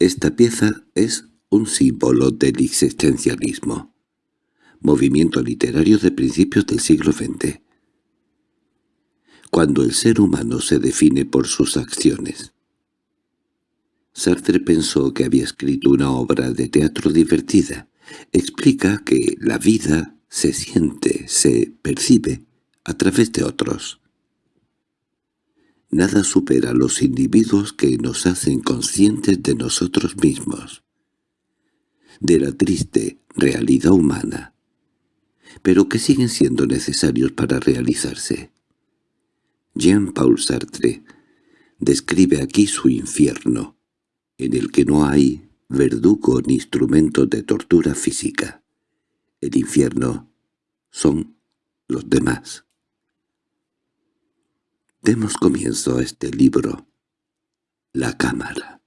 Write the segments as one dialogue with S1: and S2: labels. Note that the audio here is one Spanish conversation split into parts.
S1: Esta pieza es un símbolo del existencialismo, movimiento literario de principios del siglo XX. Cuando el ser humano se define por sus acciones. Sartre pensó que había escrito una obra de teatro divertida. Explica que la vida se siente, se percibe a través de otros. Nada supera a los individuos que nos hacen conscientes de nosotros mismos, de la triste realidad humana, pero que siguen siendo necesarios para realizarse. Jean-Paul Sartre describe aquí su infierno, en el que no hay verdugo ni instrumento de tortura física. El infierno son los demás. Demos comienzo a este libro, La Cámara.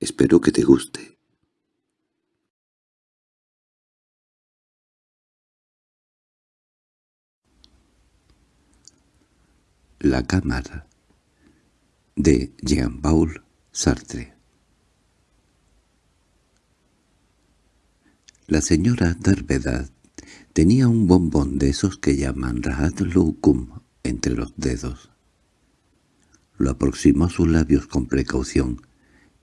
S1: Espero que te guste. La Cámara de Jean-Paul Sartre La señora Darvedad tenía un bombón de esos que llaman Rahat entre los dedos. Lo aproximó a sus labios con precaución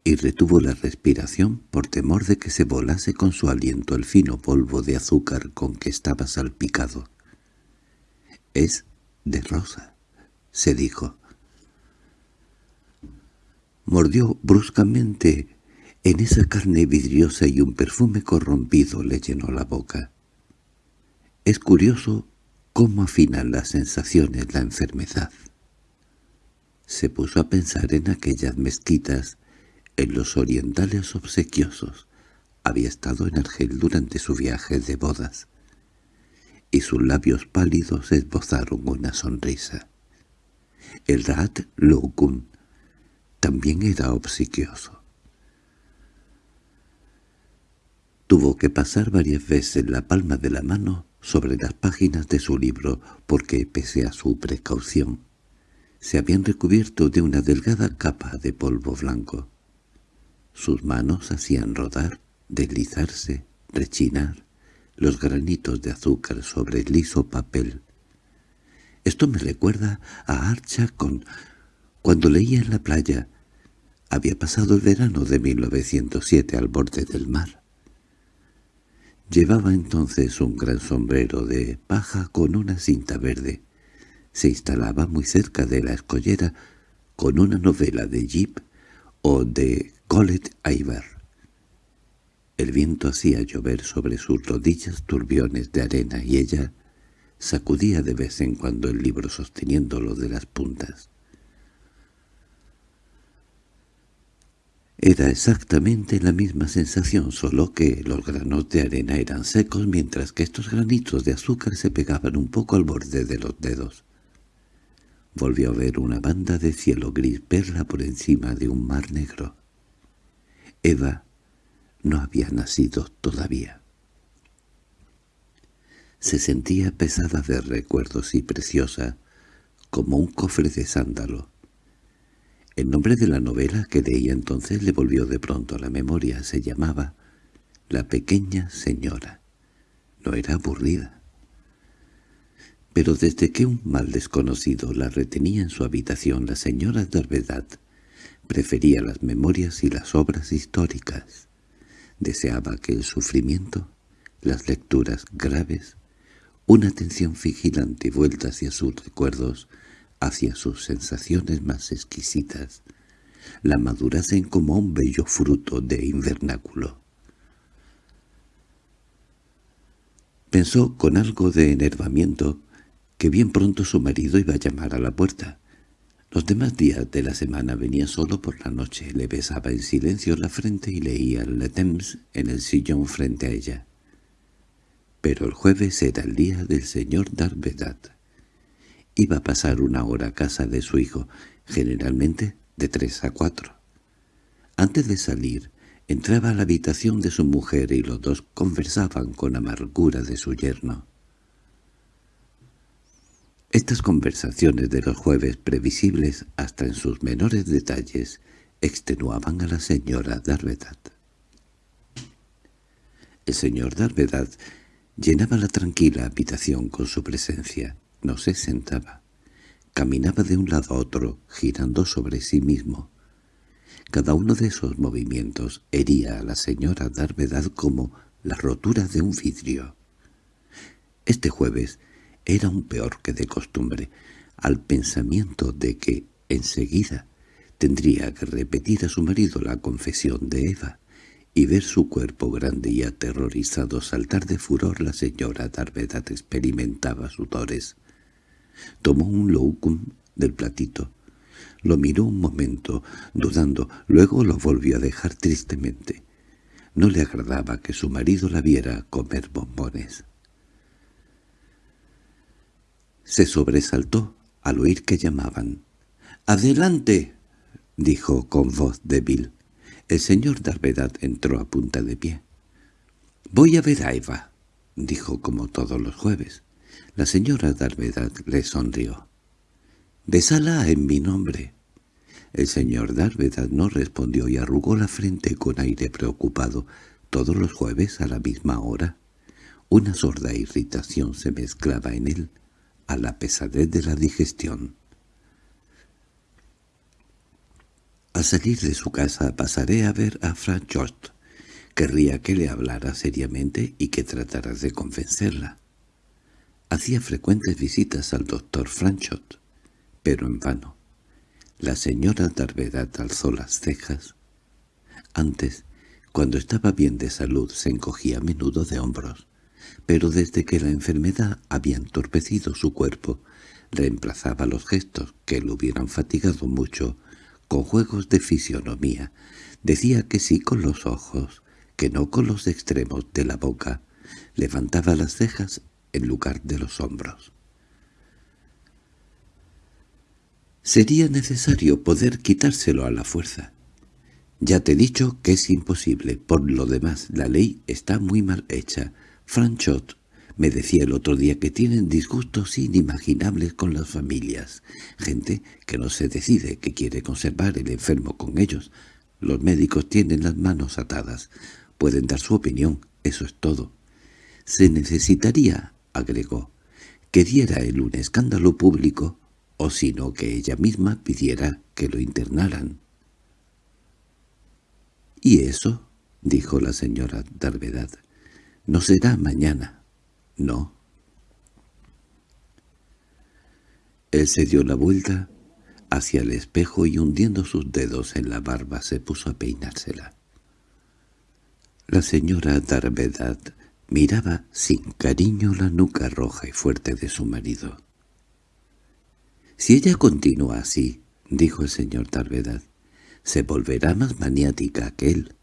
S1: y retuvo la respiración por temor de que se volase con su aliento el fino polvo de azúcar con que estaba salpicado. «Es de rosa», se dijo. Mordió bruscamente en esa carne vidriosa y un perfume corrompido le llenó la boca. Es curioso cómo afinan las sensaciones la enfermedad. Se puso a pensar en aquellas mezquitas, en los orientales obsequiosos. Había estado en Argel durante su viaje de bodas, y sus labios pálidos esbozaron una sonrisa. El Rat Lokun también era obsequioso. Tuvo que pasar varias veces la palma de la mano sobre las páginas de su libro porque, pese a su precaución, se habían recubierto de una delgada capa de polvo blanco. Sus manos hacían rodar, deslizarse, rechinar los granitos de azúcar sobre el liso papel. Esto me recuerda a Archa con cuando leía en la playa. Había pasado el verano de 1907 al borde del mar. Llevaba entonces un gran sombrero de paja con una cinta verde. Se instalaba muy cerca de la escollera con una novela de Jeep o de Colette Iver. El viento hacía llover sobre sus rodillas turbiones de arena y ella sacudía de vez en cuando el libro sosteniéndolo de las puntas. Era exactamente la misma sensación, solo que los granos de arena eran secos mientras que estos granitos de azúcar se pegaban un poco al borde de los dedos. Volvió a ver una banda de cielo gris perla por encima de un mar negro. Eva no había nacido todavía. Se sentía pesada de recuerdos y preciosa, como un cofre de sándalo. El nombre de la novela que leía entonces le volvió de pronto a la memoria. Se llamaba La pequeña señora. No era aburrida. Pero desde que un mal desconocido la retenía en su habitación, la señora Darvedad prefería las memorias y las obras históricas. Deseaba que el sufrimiento, las lecturas graves, una atención vigilante vuelta hacia sus recuerdos, hacia sus sensaciones más exquisitas, la madurasen como un bello fruto de invernáculo. Pensó con algo de enervamiento que bien pronto su marido iba a llamar a la puerta. Los demás días de la semana venía solo por la noche, le besaba en silencio la frente y leía Le Temps en el sillón frente a ella. Pero el jueves era el día del señor Darvedat. Iba a pasar una hora a casa de su hijo, generalmente de tres a cuatro. Antes de salir, entraba a la habitación de su mujer y los dos conversaban con amargura de su yerno. Estas conversaciones de los jueves, previsibles hasta en sus menores detalles, extenuaban a la señora Darvedad. El señor Darvedad llenaba la tranquila habitación con su presencia. No se sentaba. Caminaba de un lado a otro, girando sobre sí mismo. Cada uno de esos movimientos hería a la señora Darvedad como la rotura de un vidrio. Este jueves era un peor que de costumbre, al pensamiento de que, enseguida, tendría que repetir a su marido la confesión de Eva, y ver su cuerpo grande y aterrorizado saltar de furor la señora Darvedad experimentaba sudores. Tomó un loucum del platito, lo miró un momento, dudando, luego lo volvió a dejar tristemente. No le agradaba que su marido la viera comer bombones. Se sobresaltó al oír que llamaban. —¡Adelante! —dijo con voz débil. El señor Darvedad entró a punta de pie. —Voy a ver a Eva —dijo como todos los jueves. La señora Darvedad le sonrió. —Besala en mi nombre. El señor Darvedad no respondió y arrugó la frente con aire preocupado. Todos los jueves a la misma hora. Una sorda irritación se mezclaba en él a la pesadez de la digestión. Al salir de su casa pasaré a ver a Franchot. Querría que le hablara seriamente y que tratara de convencerla. Hacía frecuentes visitas al doctor Franchot, pero en vano. La señora Darvedad alzó las cejas. Antes, cuando estaba bien de salud, se encogía a menudo de hombros pero desde que la enfermedad había entorpecido su cuerpo, reemplazaba los gestos que lo hubieran fatigado mucho con juegos de fisionomía. Decía que sí con los ojos, que no con los extremos de la boca. Levantaba las cejas en lugar de los hombros. Sería necesario poder quitárselo a la fuerza. Ya te he dicho que es imposible. Por lo demás, la ley está muy mal hecha. Franchot me decía el otro día que tienen disgustos inimaginables con las familias. Gente que no se decide, que quiere conservar el enfermo con ellos. Los médicos tienen las manos atadas. Pueden dar su opinión, eso es todo. Se necesitaría, agregó, que diera él un escándalo público, o sino que ella misma pidiera que lo internaran. —¿Y eso? —dijo la señora Darvedad. No será mañana. No. Él se dio la vuelta hacia el espejo y hundiendo sus dedos en la barba se puso a peinársela. La señora Darvedad miraba sin cariño la nuca roja y fuerte de su marido. «Si ella continúa así», dijo el señor Darvedad, «se volverá más maniática que él.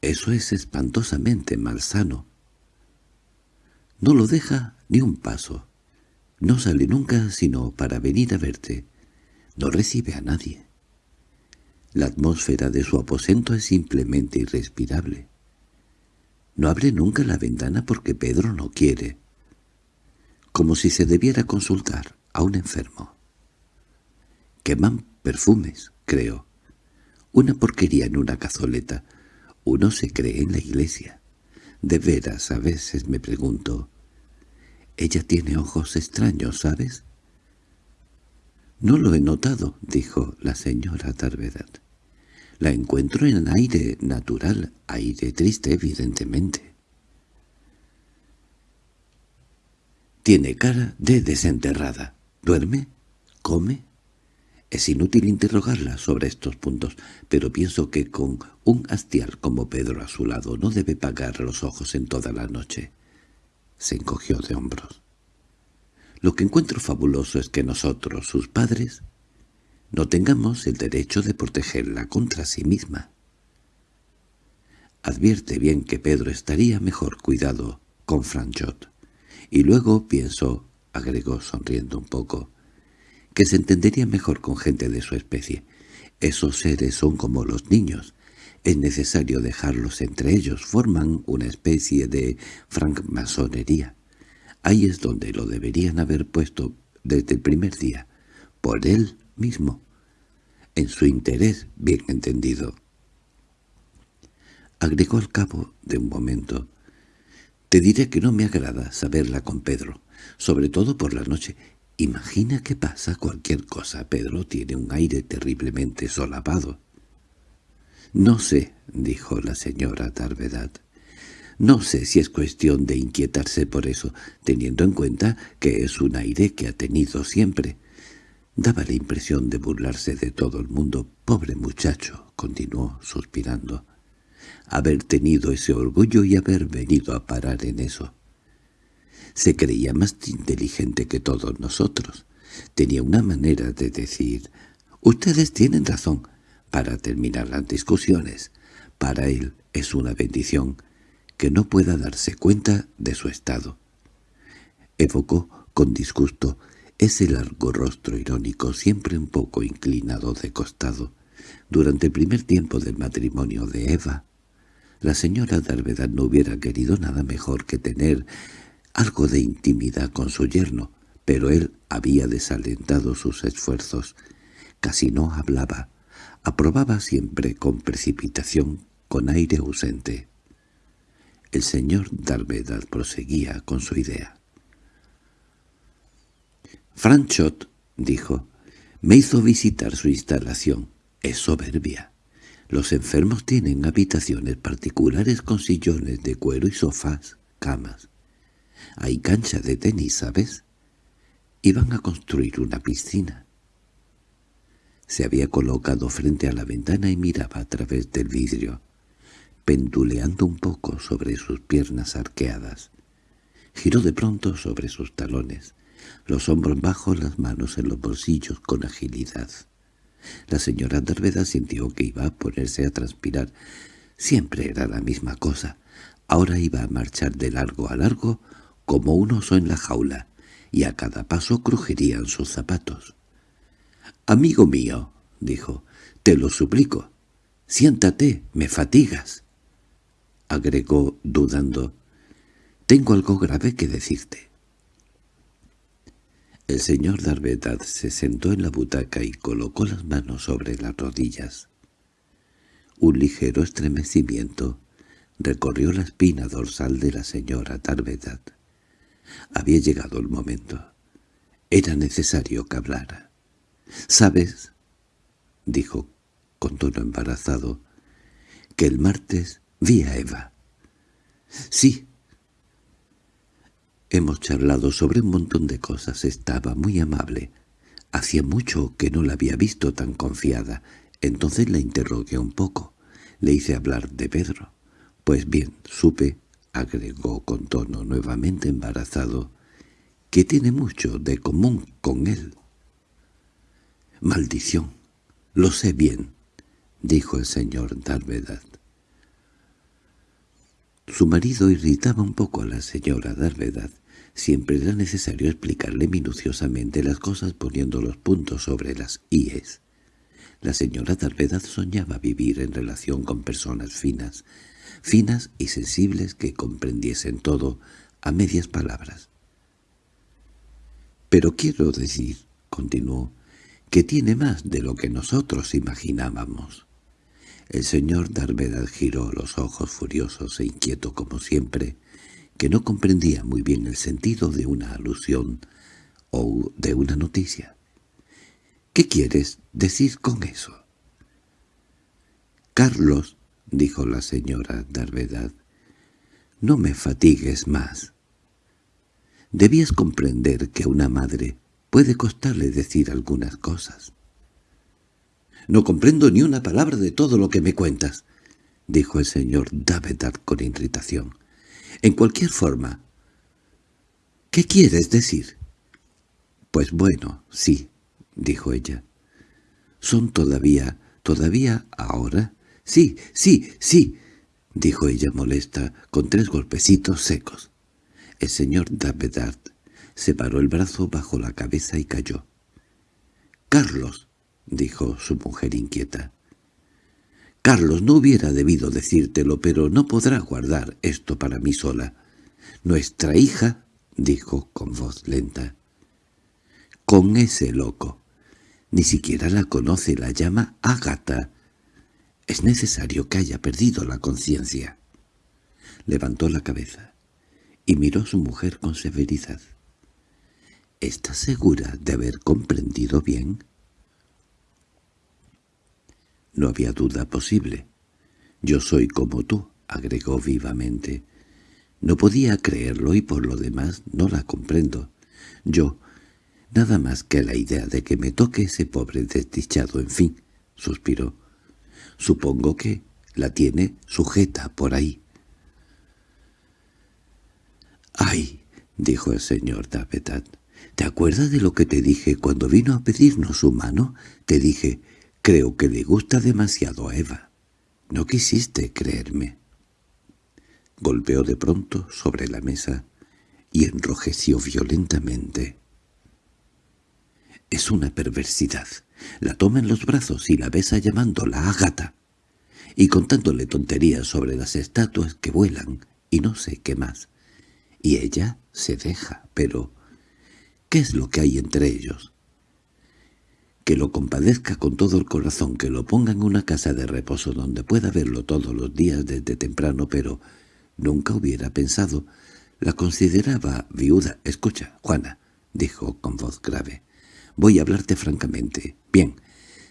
S1: Eso es espantosamente malsano. No lo deja ni un paso. No sale nunca sino para venir a verte. No recibe a nadie. La atmósfera de su aposento es simplemente irrespirable. No abre nunca la ventana porque Pedro no quiere. Como si se debiera consultar a un enfermo. Queman perfumes, creo. Una porquería en una cazoleta. Uno se cree en la iglesia. De veras, a veces me pregunto, ella tiene ojos extraños, ¿sabes? —No lo he notado —dijo la señora Darvedad. La encuentro en aire natural, aire triste, evidentemente. Tiene cara de desenterrada. ¿Duerme? ¿Come? Es inútil interrogarla sobre estos puntos, pero pienso que con un hastial como Pedro a su lado no debe pagar los ojos en toda la noche se encogió de hombros. Lo que encuentro fabuloso es que nosotros, sus padres, no tengamos el derecho de protegerla contra sí misma. Advierte bien que Pedro estaría mejor cuidado con Franchot. Y luego pienso, agregó sonriendo un poco, que se entendería mejor con gente de su especie. Esos seres son como los niños, es necesario dejarlos entre ellos, forman una especie de francmasonería. Ahí es donde lo deberían haber puesto desde el primer día, por él mismo. en su interés bien entendido. Agregó al cabo de un momento, «Te diré que no me agrada saberla con Pedro, sobre todo por la noche. Imagina que pasa cualquier cosa. Pedro tiene un aire terriblemente solapado». «No sé», dijo la señora Darvedad. «No sé si es cuestión de inquietarse por eso, teniendo en cuenta que es un aire que ha tenido siempre». Daba la impresión de burlarse de todo el mundo. «Pobre muchacho», continuó, suspirando. «Haber tenido ese orgullo y haber venido a parar en eso». Se creía más inteligente que todos nosotros. Tenía una manera de decir, «Ustedes tienen razón», para terminar las discusiones. Para él es una bendición que no pueda darse cuenta de su estado. Evocó con disgusto ese largo rostro irónico siempre un poco inclinado de costado. Durante el primer tiempo del matrimonio de Eva, la señora Darvedad no hubiera querido nada mejor que tener algo de intimidad con su yerno, pero él había desalentado sus esfuerzos. Casi no hablaba, aprobaba siempre con precipitación, con aire ausente. El señor Darvedad proseguía con su idea. Franchot, dijo, me hizo visitar su instalación. Es soberbia. Los enfermos tienen habitaciones particulares con sillones de cuero y sofás, camas. Hay cancha de tenis, ¿sabes? Iban a construir una piscina. Se había colocado frente a la ventana y miraba a través del vidrio, penduleando un poco sobre sus piernas arqueadas. Giró de pronto sobre sus talones, los hombros bajos, las manos en los bolsillos con agilidad. La señora Darveda sintió que iba a ponerse a transpirar. Siempre era la misma cosa. Ahora iba a marchar de largo a largo como un oso en la jaula, y a cada paso crujirían sus zapatos. «Amigo mío», dijo, «te lo suplico. Siéntate, me fatigas». Agregó, dudando, «tengo algo grave que decirte». El señor Darvedad se sentó en la butaca y colocó las manos sobre las rodillas. Un ligero estremecimiento recorrió la espina dorsal de la señora Darvedad. Había llegado el momento. Era necesario que hablara. «¿Sabes?» dijo con tono embarazado, «que el martes vi a Eva». «Sí». Hemos charlado sobre un montón de cosas. Estaba muy amable. Hacía mucho que no la había visto tan confiada. Entonces la interrogué un poco. Le hice hablar de Pedro. Pues bien, supe, agregó con tono nuevamente embarazado, que tiene mucho de común con él. —Maldición, lo sé bien —dijo el señor Darvedad. Su marido irritaba un poco a la señora Darvedad. Siempre era necesario explicarle minuciosamente las cosas poniendo los puntos sobre las íes. La señora Darvedad soñaba vivir en relación con personas finas, finas y sensibles que comprendiesen todo a medias palabras. «Pero quiero decir», continuó, que tiene más de lo que nosotros imaginábamos. El señor Darvedad giró los ojos furiosos e inquieto como siempre, que no comprendía muy bien el sentido de una alusión o de una noticia. —¿Qué quieres decir con eso? —Carlos —dijo la señora Darvedad—, no me fatigues más. Debías comprender que una madre Puede costarle decir algunas cosas. —No comprendo ni una palabra de todo lo que me cuentas —dijo el señor Davedard con irritación. —En cualquier forma. —¿Qué quieres decir? —Pues bueno, sí —dijo ella. —¿Son todavía, todavía ahora? —Sí, sí, sí —dijo ella molesta, con tres golpecitos secos. El señor Davedard Separó el brazo bajo la cabeza y cayó. —Carlos —dijo su mujer inquieta. —Carlos, no hubiera debido decírtelo, pero no podrá guardar esto para mí sola. Nuestra hija —dijo con voz lenta—. Con ese loco. Ni siquiera la conoce, la llama Ágata. Es necesario que haya perdido la conciencia. Levantó la cabeza y miró a su mujer con severidad. —¿Estás segura de haber comprendido bien? No había duda posible. Yo soy como tú, agregó vivamente. No podía creerlo y por lo demás no la comprendo. Yo, nada más que la idea de que me toque ese pobre desdichado, en fin, suspiró. Supongo que la tiene sujeta por ahí. —¡Ay! —dijo el señor Davetat. ¿Te acuerdas de lo que te dije cuando vino a pedirnos su mano? Te dije, creo que le gusta demasiado a Eva. No quisiste creerme. Golpeó de pronto sobre la mesa y enrojeció violentamente. Es una perversidad. La toma en los brazos y la besa llamándola Agata, y contándole tonterías sobre las estatuas que vuelan y no sé qué más. Y ella se deja, pero ¿qué es lo que hay entre ellos? Que lo compadezca con todo el corazón, que lo ponga en una casa de reposo donde pueda verlo todos los días desde temprano, pero nunca hubiera pensado. La consideraba viuda. Escucha, Juana, dijo con voz grave. Voy a hablarte francamente. Bien,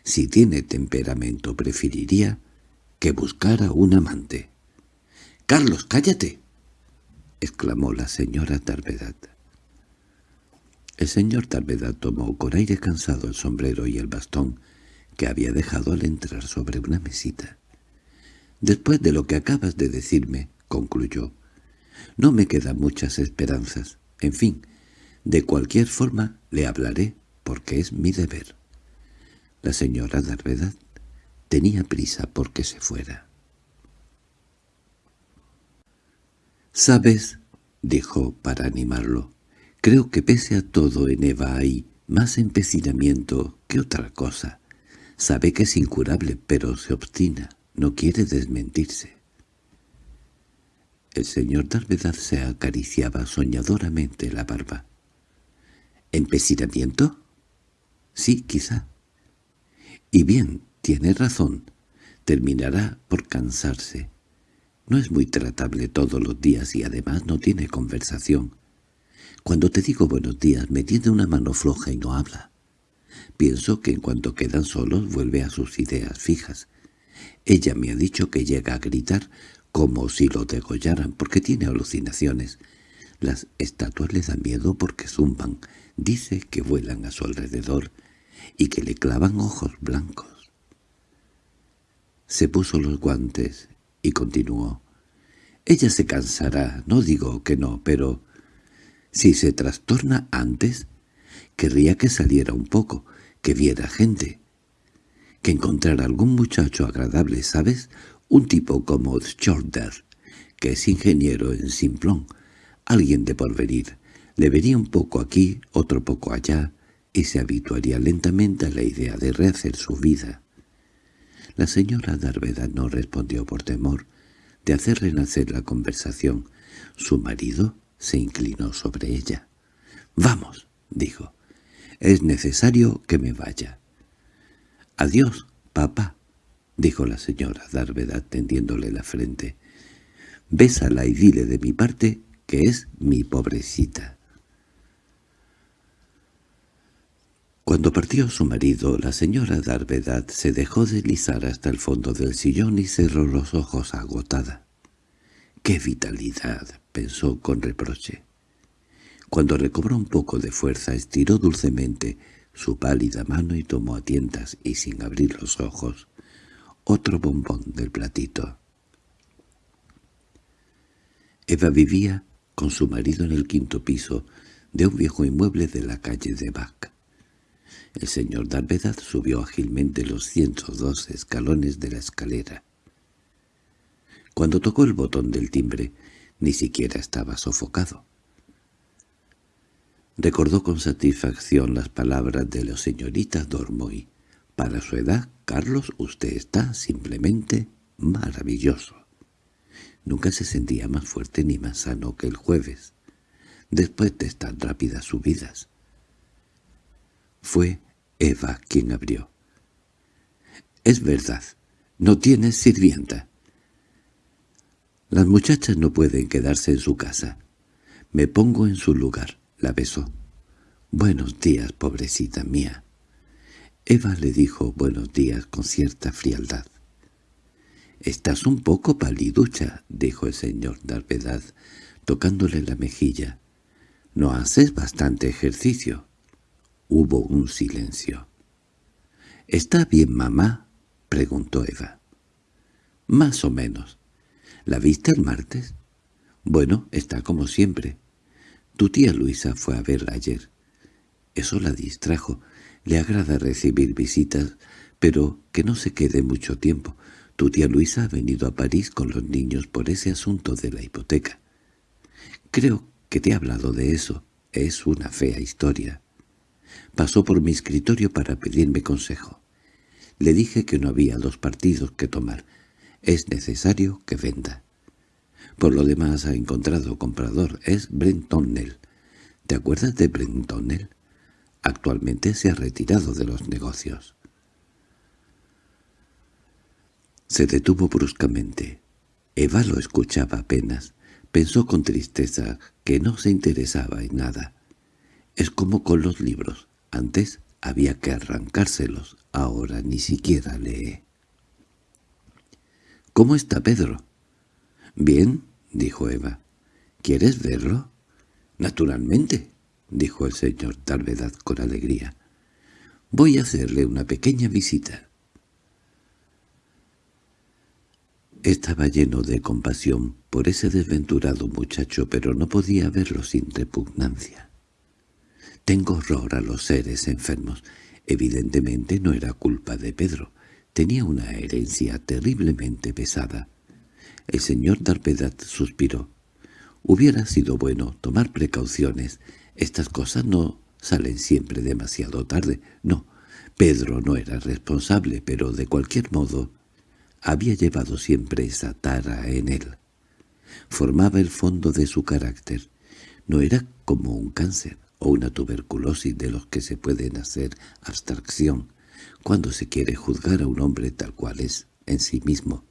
S1: si tiene temperamento preferiría que buscara un amante. —¡Carlos, cállate! —exclamó la señora Tarvedad. El señor Tarvedad tomó con aire cansado el sombrero y el bastón que había dejado al entrar sobre una mesita. «Después de lo que acabas de decirme», concluyó, «no me quedan muchas esperanzas. En fin, de cualquier forma le hablaré porque es mi deber». La señora Darvedad tenía prisa porque se fuera. «¿Sabes?» —dijo para animarlo. «Creo que pese a todo en Eva hay más empecinamiento que otra cosa. Sabe que es incurable, pero se obstina, no quiere desmentirse». El señor Darvedad se acariciaba soñadoramente la barba. —¿Empecinamiento? Sí, quizá. Y bien, tiene razón. Terminará por cansarse. No es muy tratable todos los días y además no tiene conversación. Cuando te digo buenos días me tiene una mano floja y no habla. Pienso que en cuanto quedan solos vuelve a sus ideas fijas. Ella me ha dicho que llega a gritar como si lo degollaran porque tiene alucinaciones. Las estatuas le dan miedo porque zumban. Dice que vuelan a su alrededor y que le clavan ojos blancos. Se puso los guantes y continuó. Ella se cansará, no digo que no, pero si se trastorna antes, querría que saliera un poco, que viera gente, que encontrara algún muchacho agradable, ¿sabes? Un tipo como Shorter, que es ingeniero en Simplón, alguien de porvenir. Le vería un poco aquí, otro poco allá, y se habituaría lentamente a la idea de rehacer su vida. La señora Darveda no respondió por temor de hacer renacer la conversación. Su marido se inclinó sobre ella. «Vamos», dijo. «Es necesario que me vaya». «Adiós, papá», dijo la señora Darvedad tendiéndole la frente. «Bésala y dile de mi parte que es mi pobrecita». Cuando partió su marido, la señora Darvedad se dejó deslizar hasta el fondo del sillón y cerró los ojos agotada. —¡Qué vitalidad! —pensó con reproche. Cuando recobró un poco de fuerza, estiró dulcemente su pálida mano y tomó a tientas y sin abrir los ojos otro bombón del platito. Eva vivía con su marido en el quinto piso de un viejo inmueble de la calle de Bach. El señor Darvedad subió ágilmente los ciento dos escalones de la escalera. Cuando tocó el botón del timbre, ni siquiera estaba sofocado. Recordó con satisfacción las palabras de la señorita Dormoy. Para su edad, Carlos, usted está simplemente maravilloso. Nunca se sentía más fuerte ni más sano que el jueves, después de estas rápidas subidas. Fue Eva quien abrió. «Es verdad, no tienes sirvienta». Las muchachas no pueden quedarse en su casa. Me pongo en su lugar, la besó. «Buenos días, pobrecita mía». Eva le dijo buenos días con cierta frialdad. «Estás un poco paliducha», dijo el señor Darvedad, tocándole la mejilla. «No haces bastante ejercicio». Hubo un silencio. —¿Está bien, mamá? —preguntó Eva. —Más o menos. ¿La viste el martes? Bueno, está como siempre. Tu tía Luisa fue a verla ayer. Eso la distrajo. Le agrada recibir visitas, pero que no se quede mucho tiempo. Tu tía Luisa ha venido a París con los niños por ese asunto de la hipoteca. Creo que te he hablado de eso. Es una fea historia. Pasó por mi escritorio para pedirme consejo. Le dije que no había dos partidos que tomar. Es necesario que venda. Por lo demás ha encontrado comprador. Es Brentonnel. ¿Te acuerdas de Brentonnel? Actualmente se ha retirado de los negocios. Se detuvo bruscamente. Eva lo escuchaba apenas. Pensó con tristeza que no se interesaba en nada. Es como con los libros. Antes había que arrancárselos, ahora ni siquiera lee. —¿Cómo está Pedro? —Bien —dijo Eva. —¿Quieres verlo? —Naturalmente —dijo el señor Talvedad con alegría. —Voy a hacerle una pequeña visita. Estaba lleno de compasión por ese desventurado muchacho, pero no podía verlo sin repugnancia. Tengo horror a los seres enfermos. Evidentemente no era culpa de Pedro. Tenía una herencia terriblemente pesada. El señor Darpedat suspiró. Hubiera sido bueno tomar precauciones. Estas cosas no salen siempre demasiado tarde. No, Pedro no era responsable, pero de cualquier modo había llevado siempre esa tara en él. Formaba el fondo de su carácter. No era como un cáncer o una tuberculosis de los que se pueden hacer abstracción cuando se quiere juzgar a un hombre tal cual es en sí mismo.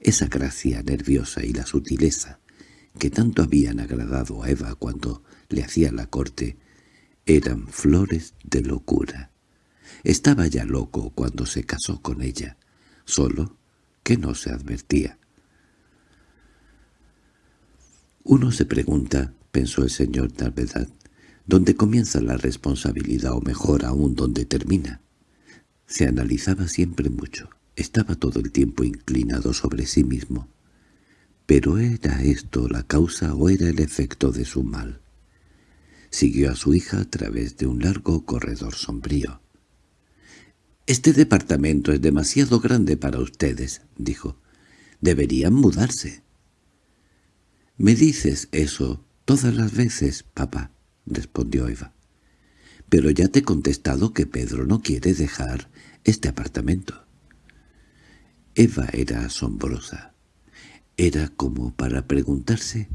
S1: Esa gracia nerviosa y la sutileza que tanto habían agradado a Eva cuando le hacía la corte eran flores de locura. Estaba ya loco cuando se casó con ella, solo que no se advertía. Uno se pregunta, pensó el señor Talvedad, donde comienza la responsabilidad o mejor aún donde termina. Se analizaba siempre mucho, estaba todo el tiempo inclinado sobre sí mismo. ¿Pero era esto la causa o era el efecto de su mal? Siguió a su hija a través de un largo corredor sombrío. «Este departamento es demasiado grande para ustedes», dijo. «Deberían mudarse». «Me dices eso todas las veces, papá», respondió Eva. «Pero ya te he contestado que Pedro no quiere dejar este apartamento». Eva era asombrosa. Era como para preguntarse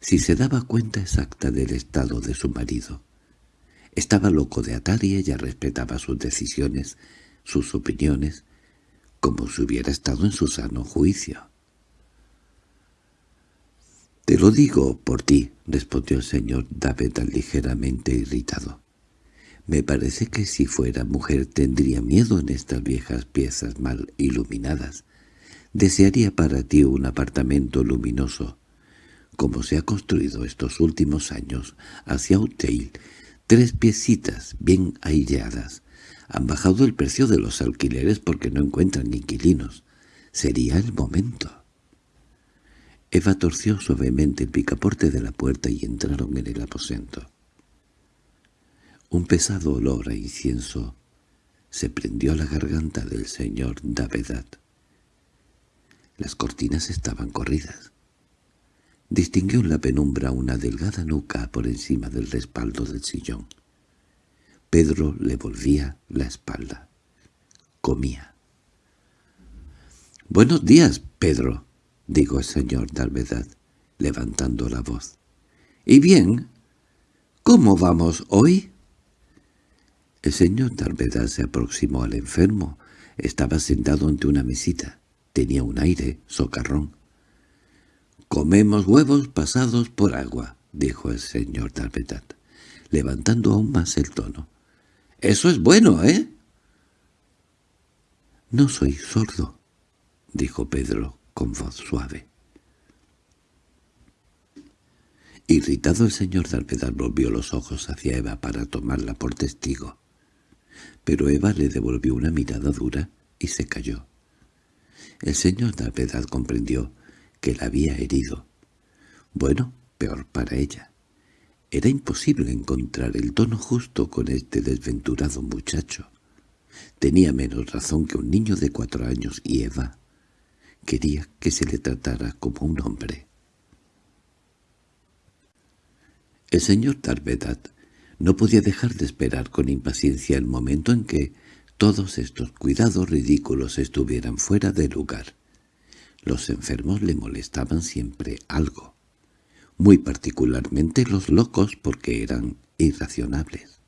S1: si se daba cuenta exacta del estado de su marido. Estaba loco de atar y ella respetaba sus decisiones, sus opiniones, como si hubiera estado en su sano juicio. —Te lo digo por ti —respondió el señor David ligeramente irritado. —Me parece que si fuera mujer tendría miedo en estas viejas piezas mal iluminadas. Desearía para ti un apartamento luminoso, como se ha construido estos últimos años hacia Auteuil, tres piecitas bien aireadas. Han bajado el precio de los alquileres porque no encuentran inquilinos. Sería el momento. Eva torció suavemente el picaporte de la puerta y entraron en el aposento. Un pesado olor a incienso se prendió a la garganta del señor Davedat. Las cortinas estaban corridas. Distinguió en la penumbra una delgada nuca por encima del respaldo del sillón. Pedro le volvía la espalda. Comía. «Buenos días, Pedro», —dijo el señor Dalvedad, levantando la voz. —¿Y bien? ¿Cómo vamos hoy? El señor Darvedad se aproximó al enfermo. Estaba sentado ante una mesita. Tenía un aire socarrón. «Comemos huevos pasados por agua», dijo el señor Darvedad, levantando aún más el tono. «Eso es bueno, ¿eh?» «No soy sordo», dijo Pedro con voz suave. Irritado el señor Darvedad volvió los ojos hacia Eva para tomarla por testigo. Pero Eva le devolvió una mirada dura y se cayó. El señor Darvedad comprendió que la había herido. Bueno, peor para ella. Era imposible encontrar el tono justo con este desventurado muchacho. Tenía menos razón que un niño de cuatro años y Eva quería que se le tratara como un hombre. El señor Darvedat no podía dejar de esperar con impaciencia el momento en que todos estos cuidados ridículos estuvieran fuera de lugar. Los enfermos le molestaban siempre algo, muy particularmente los locos porque eran irracionables.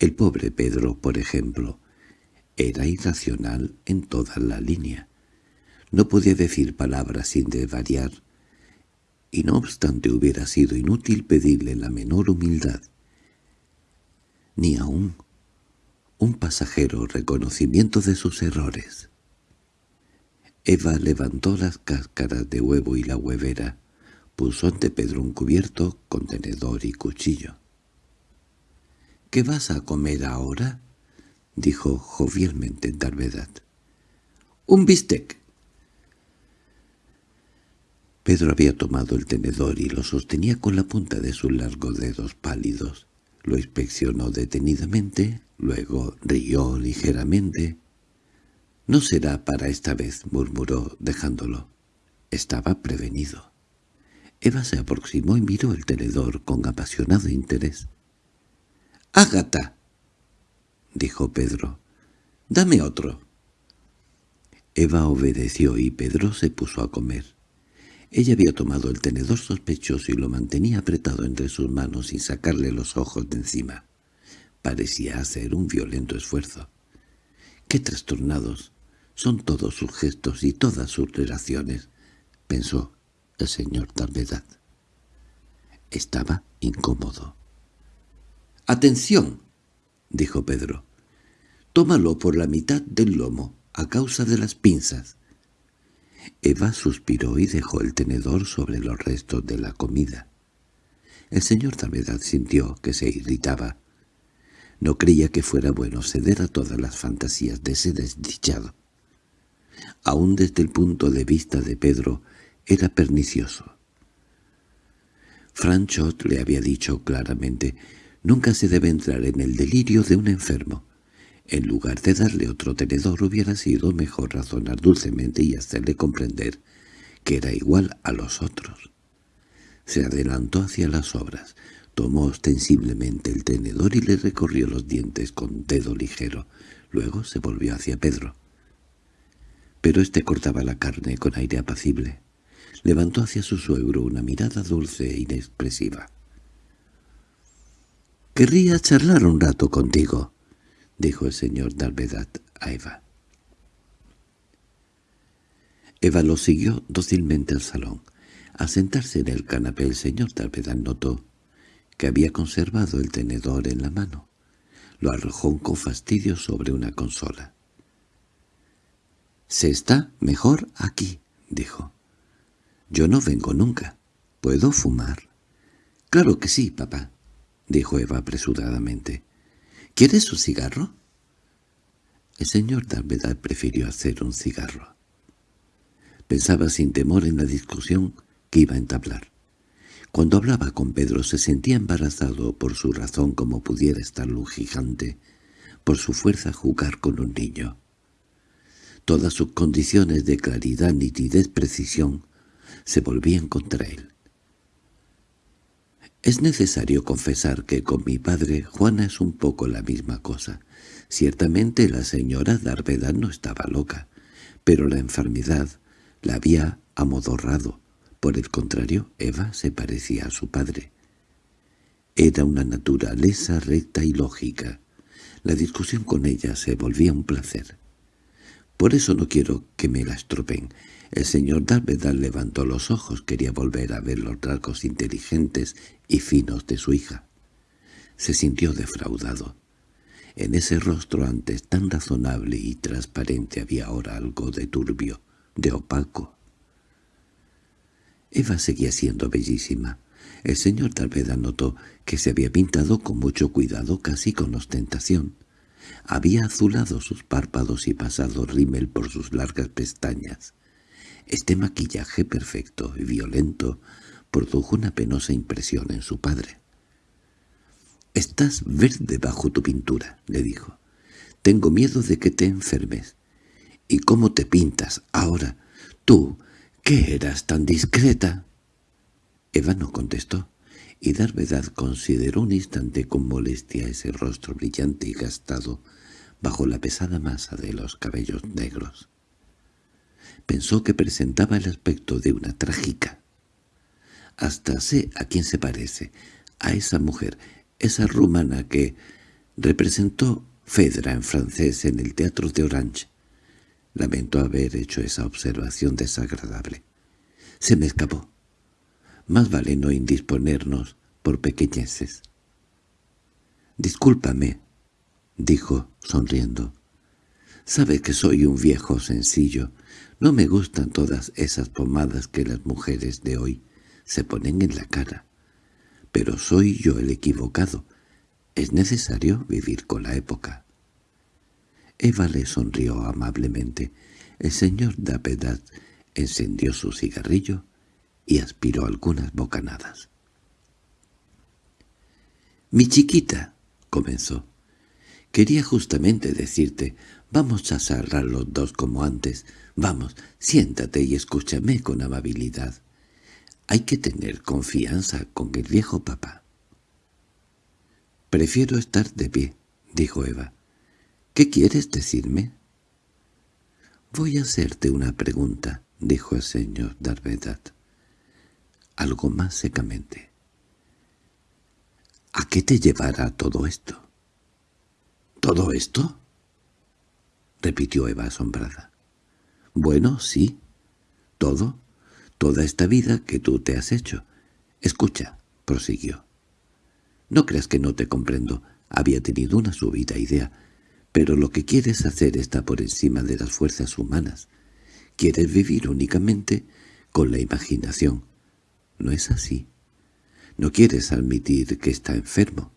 S1: El pobre Pedro, por ejemplo, era irracional en toda la línea. No podía decir palabras sin desvariar, y no obstante hubiera sido inútil pedirle la menor humildad, ni aún un pasajero reconocimiento de sus errores. Eva levantó las cáscaras de huevo y la huevera, puso ante Pedro un cubierto, contenedor y cuchillo. —¿Qué vas a comer ahora? —dijo jovialmente Darvedad. —Un bistec Pedro había tomado el tenedor y lo sostenía con la punta de sus largos dedos pálidos. Lo inspeccionó detenidamente, luego rió ligeramente. «No será para esta vez», murmuró, dejándolo. Estaba prevenido. Eva se aproximó y miró el tenedor con apasionado interés. «¡Ágata!» dijo Pedro. «Dame otro». Eva obedeció y Pedro se puso a comer. Ella había tomado el tenedor sospechoso y lo mantenía apretado entre sus manos sin sacarle los ojos de encima. Parecía hacer un violento esfuerzo. ¡Qué trastornados! Son todos sus gestos y todas sus relaciones, pensó el señor Talvedad. Estaba incómodo. —¡Atención! —dijo Pedro. —Tómalo por la mitad del lomo, a causa de las pinzas. Eva suspiró y dejó el tenedor sobre los restos de la comida. El señor Talvedad sintió que se irritaba. No creía que fuera bueno ceder a todas las fantasías de ese desdichado. Aún desde el punto de vista de Pedro, era pernicioso. Franchot le había dicho claramente, «Nunca se debe entrar en el delirio de un enfermo. En lugar de darle otro tenedor hubiera sido mejor razonar dulcemente y hacerle comprender que era igual a los otros. Se adelantó hacia las obras, tomó ostensiblemente el tenedor y le recorrió los dientes con dedo ligero. Luego se volvió hacia Pedro. Pero éste cortaba la carne con aire apacible. Levantó hacia su suegro una mirada dulce e inexpresiva. «Querría charlar un rato contigo», —dijo el señor Darvedad a Eva. Eva lo siguió dócilmente al salón. Al sentarse en el canapé el señor Darvedad notó que había conservado el tenedor en la mano. Lo arrojó con fastidio sobre una consola. —Se está mejor aquí —dijo. —Yo no vengo nunca. ¿Puedo fumar? —Claro que sí, papá —dijo Eva apresuradamente. ¿Quieres un cigarro? El señor Darvedad prefirió hacer un cigarro. Pensaba sin temor en la discusión que iba a entablar. Cuando hablaba con Pedro se sentía embarazado por su razón como pudiera estar gigante, por su fuerza jugar con un niño. Todas sus condiciones de claridad, nitidez, precisión se volvían contra él. Es necesario confesar que con mi padre Juana es un poco la misma cosa. Ciertamente la señora Darvedad no estaba loca, pero la enfermedad la había amodorrado. Por el contrario, Eva se parecía a su padre. Era una naturaleza recta y lógica. La discusión con ella se volvía un placer. Por eso no quiero que me la estropen. El señor Darvedal levantó los ojos, quería volver a ver los rasgos inteligentes y finos de su hija. Se sintió defraudado. En ese rostro antes tan razonable y transparente había ahora algo de turbio, de opaco. Eva seguía siendo bellísima. El señor Darvedal notó que se había pintado con mucho cuidado, casi con ostentación. Había azulado sus párpados y pasado rímel por sus largas pestañas. Este maquillaje perfecto y violento produjo una penosa impresión en su padre. «Estás verde bajo tu pintura», le dijo. «Tengo miedo de que te enfermes. ¿Y cómo te pintas ahora? Tú, ¿qué eras tan discreta?» Eva no contestó, y Darvedad consideró un instante con molestia ese rostro brillante y gastado bajo la pesada masa de los cabellos negros pensó que presentaba el aspecto de una trágica. Hasta sé a quién se parece, a esa mujer, esa rumana que representó Fedra en francés en el teatro de Orange. Lamento haber hecho esa observación desagradable. Se me escapó. Más vale no indisponernos por pequeñeces. «Discúlpame», dijo, sonriendo. «Sabe que soy un viejo sencillo, no me gustan todas esas pomadas que las mujeres de hoy se ponen en la cara. Pero soy yo el equivocado. Es necesario vivir con la época. Eva le sonrió amablemente. El señor Dapedat encendió su cigarrillo y aspiró algunas bocanadas. «Mi chiquita», comenzó, «quería justamente decirte, vamos a cerrar los dos como antes, Vamos, siéntate y escúchame con amabilidad. Hay que tener confianza con el viejo papá. «Prefiero estar de pie», dijo Eva. «¿Qué quieres decirme?» «Voy a hacerte una pregunta», dijo el señor Darvedat. Algo más secamente. «¿A qué te llevará todo esto?» «¿Todo esto?» repitió Eva asombrada. Bueno, sí. Todo. Toda esta vida que tú te has hecho. Escucha, prosiguió. No creas que no te comprendo. Había tenido una súbita idea. Pero lo que quieres hacer está por encima de las fuerzas humanas. Quieres vivir únicamente con la imaginación. ¿No es así? No quieres admitir que está enfermo.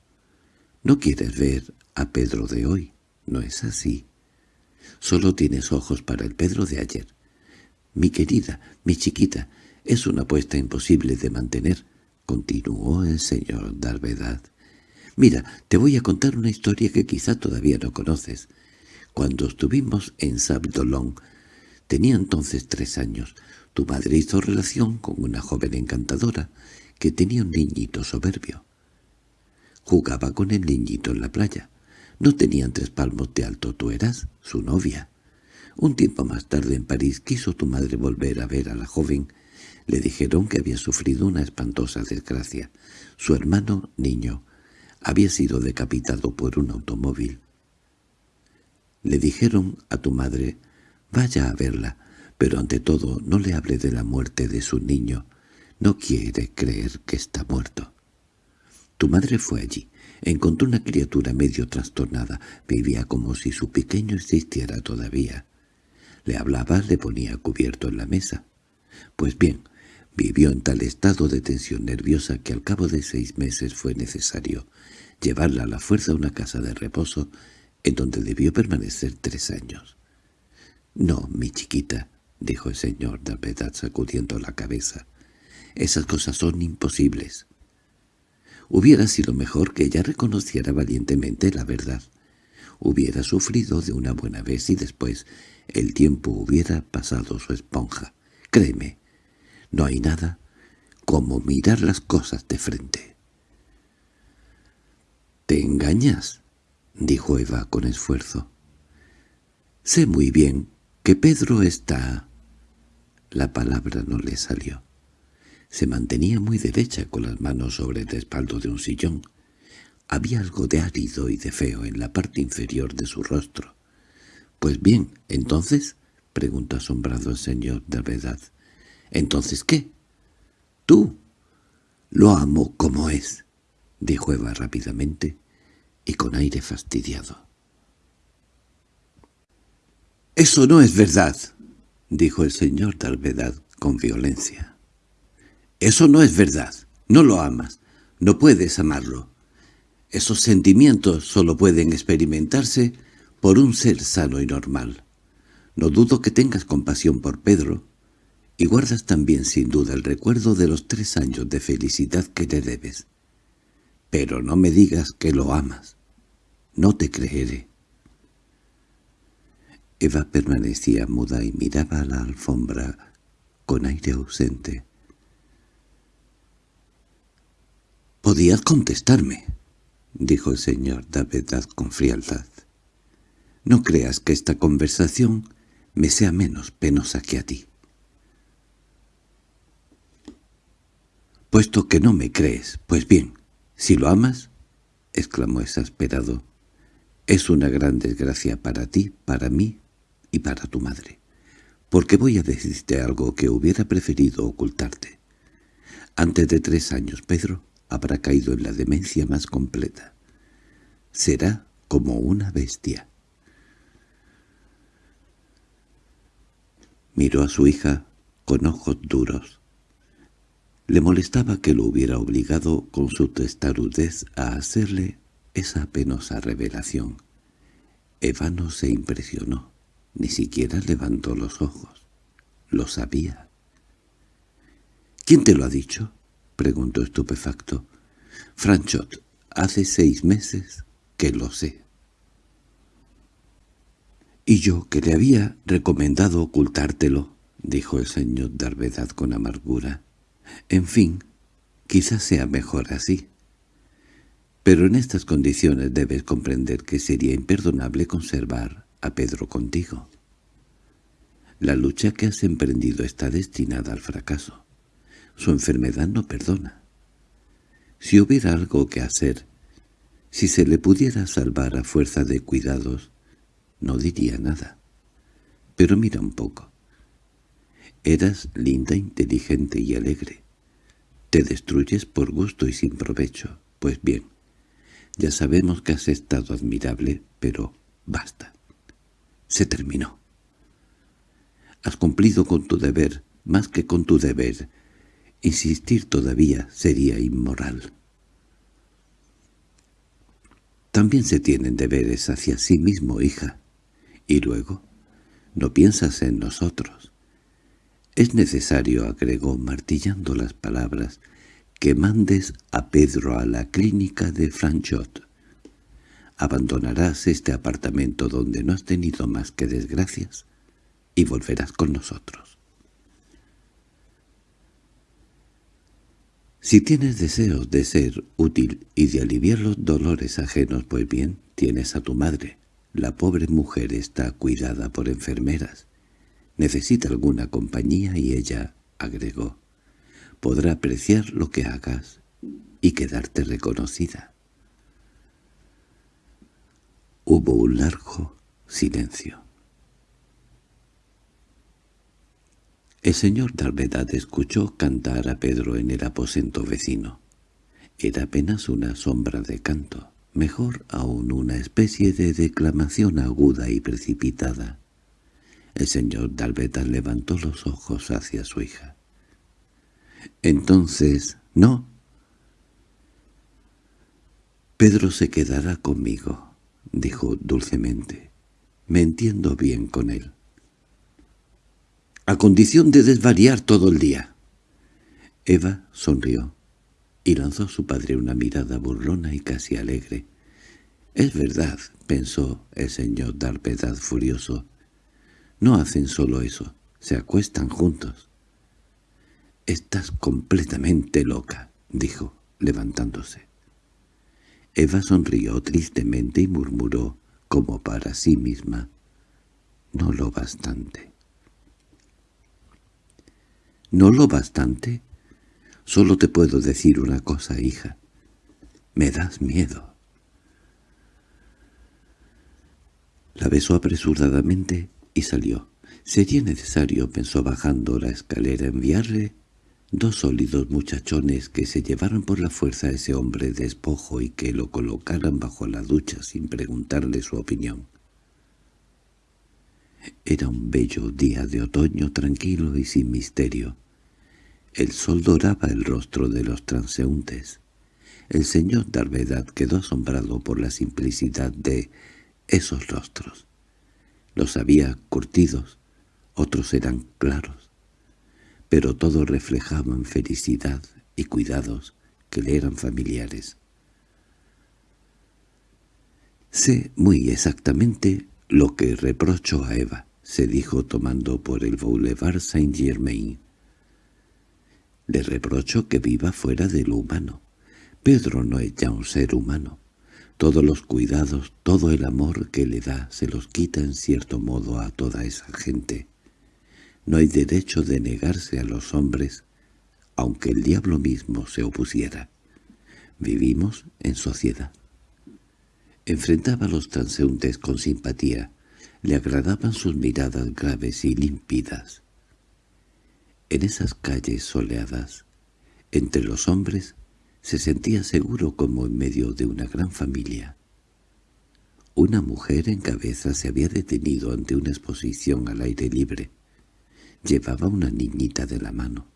S1: No quieres ver a Pedro de hoy. ¿No es así? Solo tienes ojos para el Pedro de ayer. Mi querida, mi chiquita, es una apuesta imposible de mantener, continuó el señor Darvedad. Mira, te voy a contar una historia que quizá todavía no conoces. Cuando estuvimos en Sabdolón, tenía entonces tres años, tu madre hizo relación con una joven encantadora que tenía un niñito soberbio. Jugaba con el niñito en la playa. No tenían tres palmos de alto, tú eras su novia. Un tiempo más tarde en París quiso tu madre volver a ver a la joven. Le dijeron que había sufrido una espantosa desgracia. Su hermano, niño, había sido decapitado por un automóvil. Le dijeron a tu madre, vaya a verla, pero ante todo no le hable de la muerte de su niño. No quiere creer que está muerto. Tu madre fue allí. Encontró una criatura medio trastornada. Vivía como si su pequeño existiera todavía. Le hablaba, le ponía cubierto en la mesa. Pues bien, vivió en tal estado de tensión nerviosa que al cabo de seis meses fue necesario llevarla a la fuerza a una casa de reposo en donde debió permanecer tres años. «No, mi chiquita», dijo el señor Dalvedad sacudiendo la cabeza. «Esas cosas son imposibles». Hubiera sido mejor que ella reconociera valientemente la verdad. Hubiera sufrido de una buena vez y después el tiempo hubiera pasado su esponja. Créeme, no hay nada como mirar las cosas de frente. —¿Te engañas? —dijo Eva con esfuerzo. —Sé muy bien que Pedro está... La palabra no le salió. Se mantenía muy derecha con las manos sobre el respaldo de un sillón. Había algo de árido y de feo en la parte inferior de su rostro. —Pues bien, entonces —preguntó asombrado el señor de verdad. —¿Entonces qué? —Tú. Lo amo como es —dijo Eva rápidamente y con aire fastidiado. —Eso no es verdad —dijo el señor de con violencia. —Eso no es verdad. No lo amas. No puedes amarlo. Esos sentimientos solo pueden experimentarse por un ser sano y normal. No dudo que tengas compasión por Pedro, y guardas también sin duda el recuerdo de los tres años de felicidad que te debes. Pero no me digas que lo amas. No te creeré. Eva permanecía muda y miraba a la alfombra con aire ausente. «Podías contestarme», dijo el señor Davedad con frialdad. «No creas que esta conversación me sea menos penosa que a ti». «Puesto que no me crees, pues bien, si lo amas», exclamó exasperado, «es una gran desgracia para ti, para mí y para tu madre, porque voy a decirte algo que hubiera preferido ocultarte. Antes de tres años, Pedro habrá caído en la demencia más completa. Será como una bestia. Miró a su hija con ojos duros. Le molestaba que lo hubiera obligado con su testarudez a hacerle esa penosa revelación. Eva no se impresionó. Ni siquiera levantó los ojos. Lo sabía. —¿Quién te lo ha dicho? —preguntó estupefacto. —Franchot, hace seis meses que lo sé. —Y yo, que le había recomendado ocultártelo —dijo el señor Darvedad con amargura. —En fin, quizás sea mejor así. Pero en estas condiciones debes comprender que sería imperdonable conservar a Pedro contigo. La lucha que has emprendido está destinada al fracaso. Su enfermedad no perdona. Si hubiera algo que hacer, si se le pudiera salvar a fuerza de cuidados, no diría nada. Pero mira un poco. Eras linda, inteligente y alegre. Te destruyes por gusto y sin provecho. Pues bien, ya sabemos que has estado admirable, pero basta. Se terminó. Has cumplido con tu deber, más que con tu deber. Insistir todavía sería inmoral. También se tienen deberes hacia sí mismo, hija. Y luego, no piensas en nosotros. Es necesario, agregó martillando las palabras, que mandes a Pedro a la clínica de Franchot. Abandonarás este apartamento donde no has tenido más que desgracias y volverás con nosotros. Si tienes deseos de ser útil y de aliviar los dolores ajenos, pues bien, tienes a tu madre. La pobre mujer está cuidada por enfermeras. Necesita alguna compañía y ella, agregó, podrá apreciar lo que hagas y quedarte reconocida. Hubo un largo silencio. El señor Dalvedad escuchó cantar a Pedro en el aposento vecino. Era apenas una sombra de canto, mejor aún una especie de declamación aguda y precipitada. El señor Dalvedad levantó los ojos hacia su hija. —Entonces, no. Pedro se quedará conmigo —dijo dulcemente—. Me entiendo bien con él. —A condición de desvariar todo el día. Eva sonrió y lanzó a su padre una mirada burlona y casi alegre. —Es verdad —pensó el señor Darpedad furioso—. No hacen solo eso, se acuestan juntos. —Estás completamente loca —dijo, levantándose. Eva sonrió tristemente y murmuró, como para sí misma, «No lo bastante». «¿No lo bastante? Solo te puedo decir una cosa, hija. Me das miedo. La besó apresuradamente y salió. Sería necesario, pensó bajando la escalera, enviarle dos sólidos muchachones que se llevaran por la fuerza a ese hombre despojo y que lo colocaran bajo la ducha sin preguntarle su opinión. Era un bello día de otoño tranquilo y sin misterio. El sol doraba el rostro de los transeúntes. El señor Darvedad quedó asombrado por la simplicidad de esos rostros. Los había curtidos, otros eran claros, pero todos reflejaban felicidad y cuidados que le eran familiares. Sé muy exactamente lo que reprocho a Eva, se dijo tomando por el Boulevard Saint-Germain. Le reprocho que viva fuera de lo humano. Pedro no es ya un ser humano. Todos los cuidados, todo el amor que le da se los quita en cierto modo a toda esa gente. No hay derecho de negarse a los hombres, aunque el diablo mismo se opusiera. Vivimos en sociedad. Enfrentaba a los transeúntes con simpatía. Le agradaban sus miradas graves y límpidas. En esas calles soleadas, entre los hombres, se sentía seguro como en medio de una gran familia. Una mujer en cabeza se había detenido ante una exposición al aire libre. Llevaba una niñita de la mano.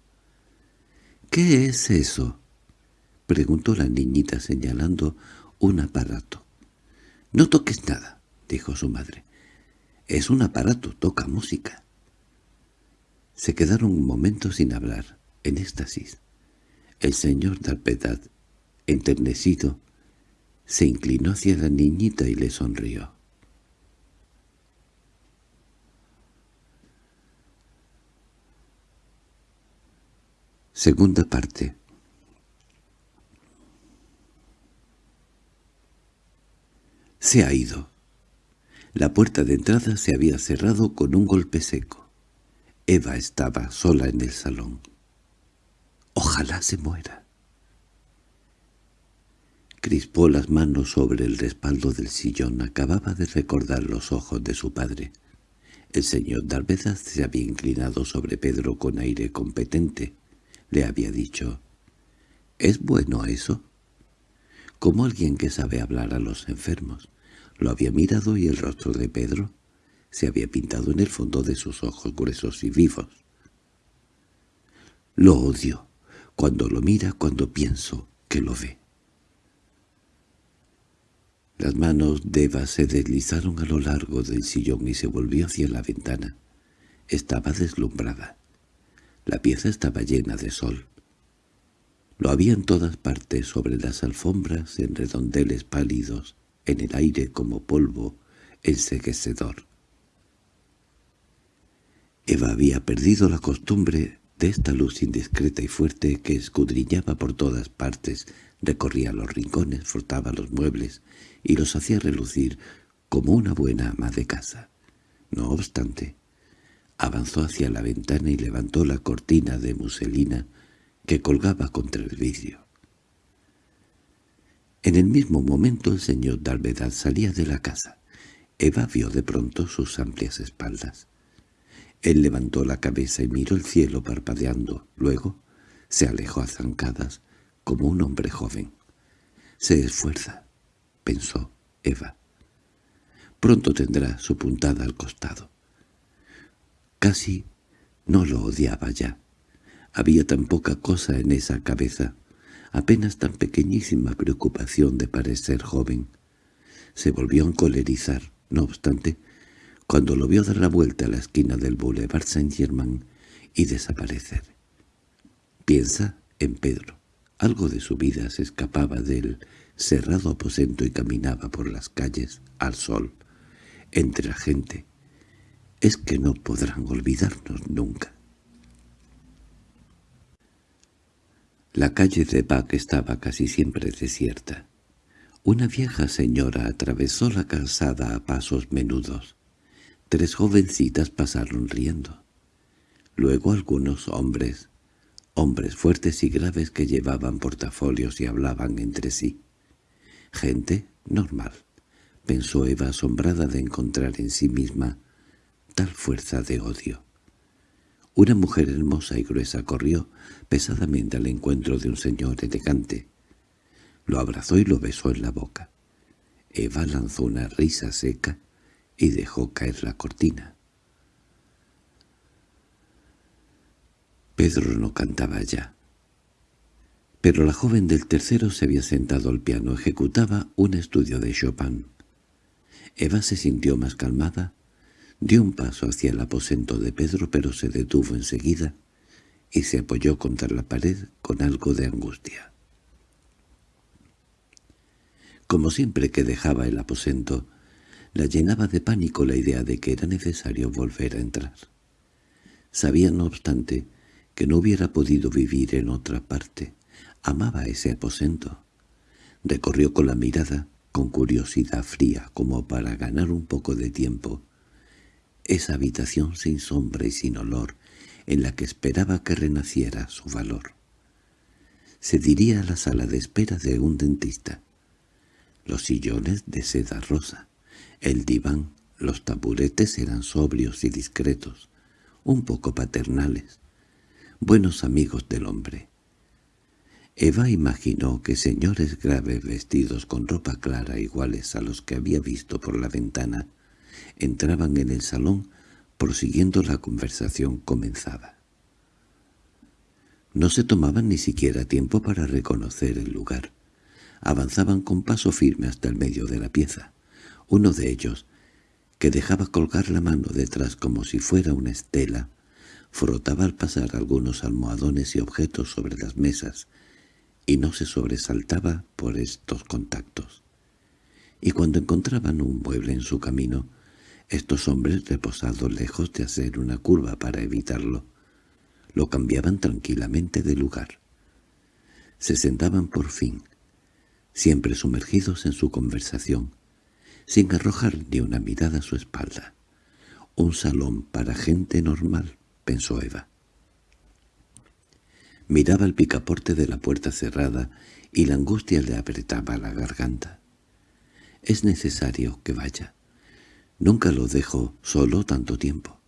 S1: —¿Qué es eso? —preguntó la niñita señalando un aparato. —No toques nada —dijo su madre. —Es un aparato, toca música. Se quedaron un momento sin hablar, en éxtasis. El señor Darpedad, enternecido, se inclinó hacia la niñita y le sonrió. Segunda parte Se ha ido. La puerta de entrada se había cerrado con un golpe seco. Eva estaba sola en el salón. «Ojalá se muera». Crispó las manos sobre el respaldo del sillón. Acababa de recordar los ojos de su padre. El señor Darvezas se había inclinado sobre Pedro con aire competente. Le había dicho, «¿Es bueno eso?» Como alguien que sabe hablar a los enfermos. Lo había mirado y el rostro de Pedro se había pintado en el fondo de sus ojos gruesos y vivos. Lo odio, cuando lo mira, cuando pienso que lo ve. Las manos de Eva se deslizaron a lo largo del sillón y se volvió hacia la ventana. Estaba deslumbrada. La pieza estaba llena de sol. Lo había en todas partes, sobre las alfombras, en redondeles pálidos, en el aire como polvo enseguecedor. Eva había perdido la costumbre de esta luz indiscreta y fuerte que escudriñaba por todas partes, recorría los rincones, frotaba los muebles y los hacía relucir como una buena ama de casa. No obstante, avanzó hacia la ventana y levantó la cortina de muselina que colgaba contra el vidrio. En el mismo momento el señor Dalvedad salía de la casa. Eva vio de pronto sus amplias espaldas. Él levantó la cabeza y miró el cielo parpadeando. Luego se alejó a zancadas, como un hombre joven. «Se esfuerza», pensó Eva. «Pronto tendrá su puntada al costado». Casi no lo odiaba ya. Había tan poca cosa en esa cabeza, apenas tan pequeñísima preocupación de parecer joven. Se volvió a encolerizar, no obstante, cuando lo vio dar la vuelta a la esquina del Boulevard Saint-Germain y desaparecer. Piensa en Pedro. Algo de su vida se escapaba del cerrado aposento y caminaba por las calles al sol, entre la gente. Es que no podrán olvidarnos nunca. La calle de Bach estaba casi siempre desierta. Una vieja señora atravesó la calzada a pasos menudos. Tres jovencitas pasaron riendo. Luego algunos hombres, hombres fuertes y graves que llevaban portafolios y hablaban entre sí. Gente normal, pensó Eva asombrada de encontrar en sí misma tal fuerza de odio. Una mujer hermosa y gruesa corrió pesadamente al encuentro de un señor elegante. Lo abrazó y lo besó en la boca. Eva lanzó una risa seca y dejó caer la cortina. Pedro no cantaba ya. Pero la joven del tercero se había sentado al piano, ejecutaba un estudio de Chopin. Eva se sintió más calmada, dio un paso hacia el aposento de Pedro, pero se detuvo enseguida y se apoyó contra la pared con algo de angustia. Como siempre que dejaba el aposento, la llenaba de pánico la idea de que era necesario volver a entrar. Sabía, no obstante, que no hubiera podido vivir en otra parte. Amaba ese aposento. Recorrió con la mirada, con curiosidad fría, como para ganar un poco de tiempo, esa habitación sin sombra y sin olor, en la que esperaba que renaciera su valor. Se diría la sala de espera de un dentista. Los sillones de seda rosa, el diván, los taburetes eran sobrios y discretos, un poco paternales, buenos amigos del hombre. Eva imaginó que señores graves vestidos con ropa clara iguales a los que había visto por la ventana entraban en el salón prosiguiendo la conversación comenzada. No se tomaban ni siquiera tiempo para reconocer el lugar. Avanzaban con paso firme hasta el medio de la pieza. Uno de ellos, que dejaba colgar la mano detrás como si fuera una estela, frotaba al pasar algunos almohadones y objetos sobre las mesas, y no se sobresaltaba por estos contactos. Y cuando encontraban un mueble en su camino, estos hombres, reposados lejos de hacer una curva para evitarlo, lo cambiaban tranquilamente de lugar. Se sentaban por fin, siempre sumergidos en su conversación, sin arrojar ni una mirada a su espalda. Un salón para gente normal, pensó Eva. Miraba el picaporte de la puerta cerrada y la angustia le apretaba la garganta. Es necesario que vaya. Nunca lo dejo solo tanto tiempo.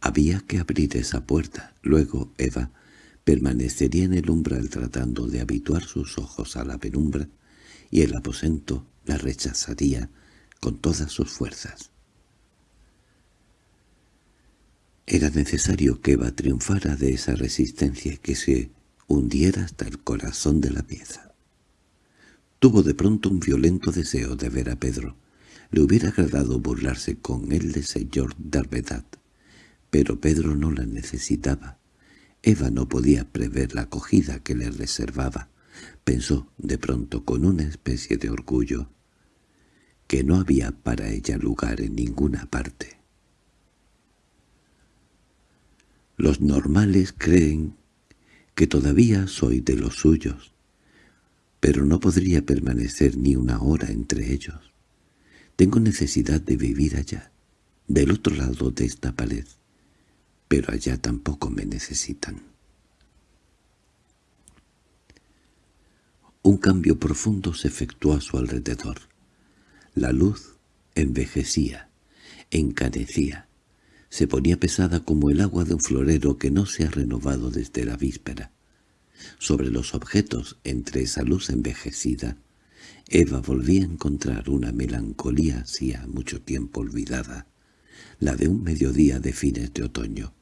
S1: Había que abrir esa puerta. Luego Eva permanecería en el umbral tratando de habituar sus ojos a la penumbra y el aposento la rechazaría con todas sus fuerzas. Era necesario que Eva triunfara de esa resistencia que se hundiera hasta el corazón de la pieza. Tuvo de pronto un violento deseo de ver a Pedro. Le hubiera agradado burlarse con él de señor Darvedad, pero Pedro no la necesitaba. Eva no podía prever la acogida que le reservaba. Pensó, de pronto, con una especie de orgullo, que no había para ella lugar en ninguna parte. Los normales creen que todavía soy de los suyos, pero no podría permanecer ni una hora entre ellos. Tengo necesidad de vivir allá, del otro lado de esta pared, pero allá tampoco me necesitan. Un cambio profundo se efectuó a su alrededor. La luz envejecía, encanecía, se ponía pesada como el agua de un florero que no se ha renovado desde la víspera. Sobre los objetos, entre esa luz envejecida, Eva volvía a encontrar una melancolía hacía mucho tiempo olvidada, la de un mediodía de fines de otoño.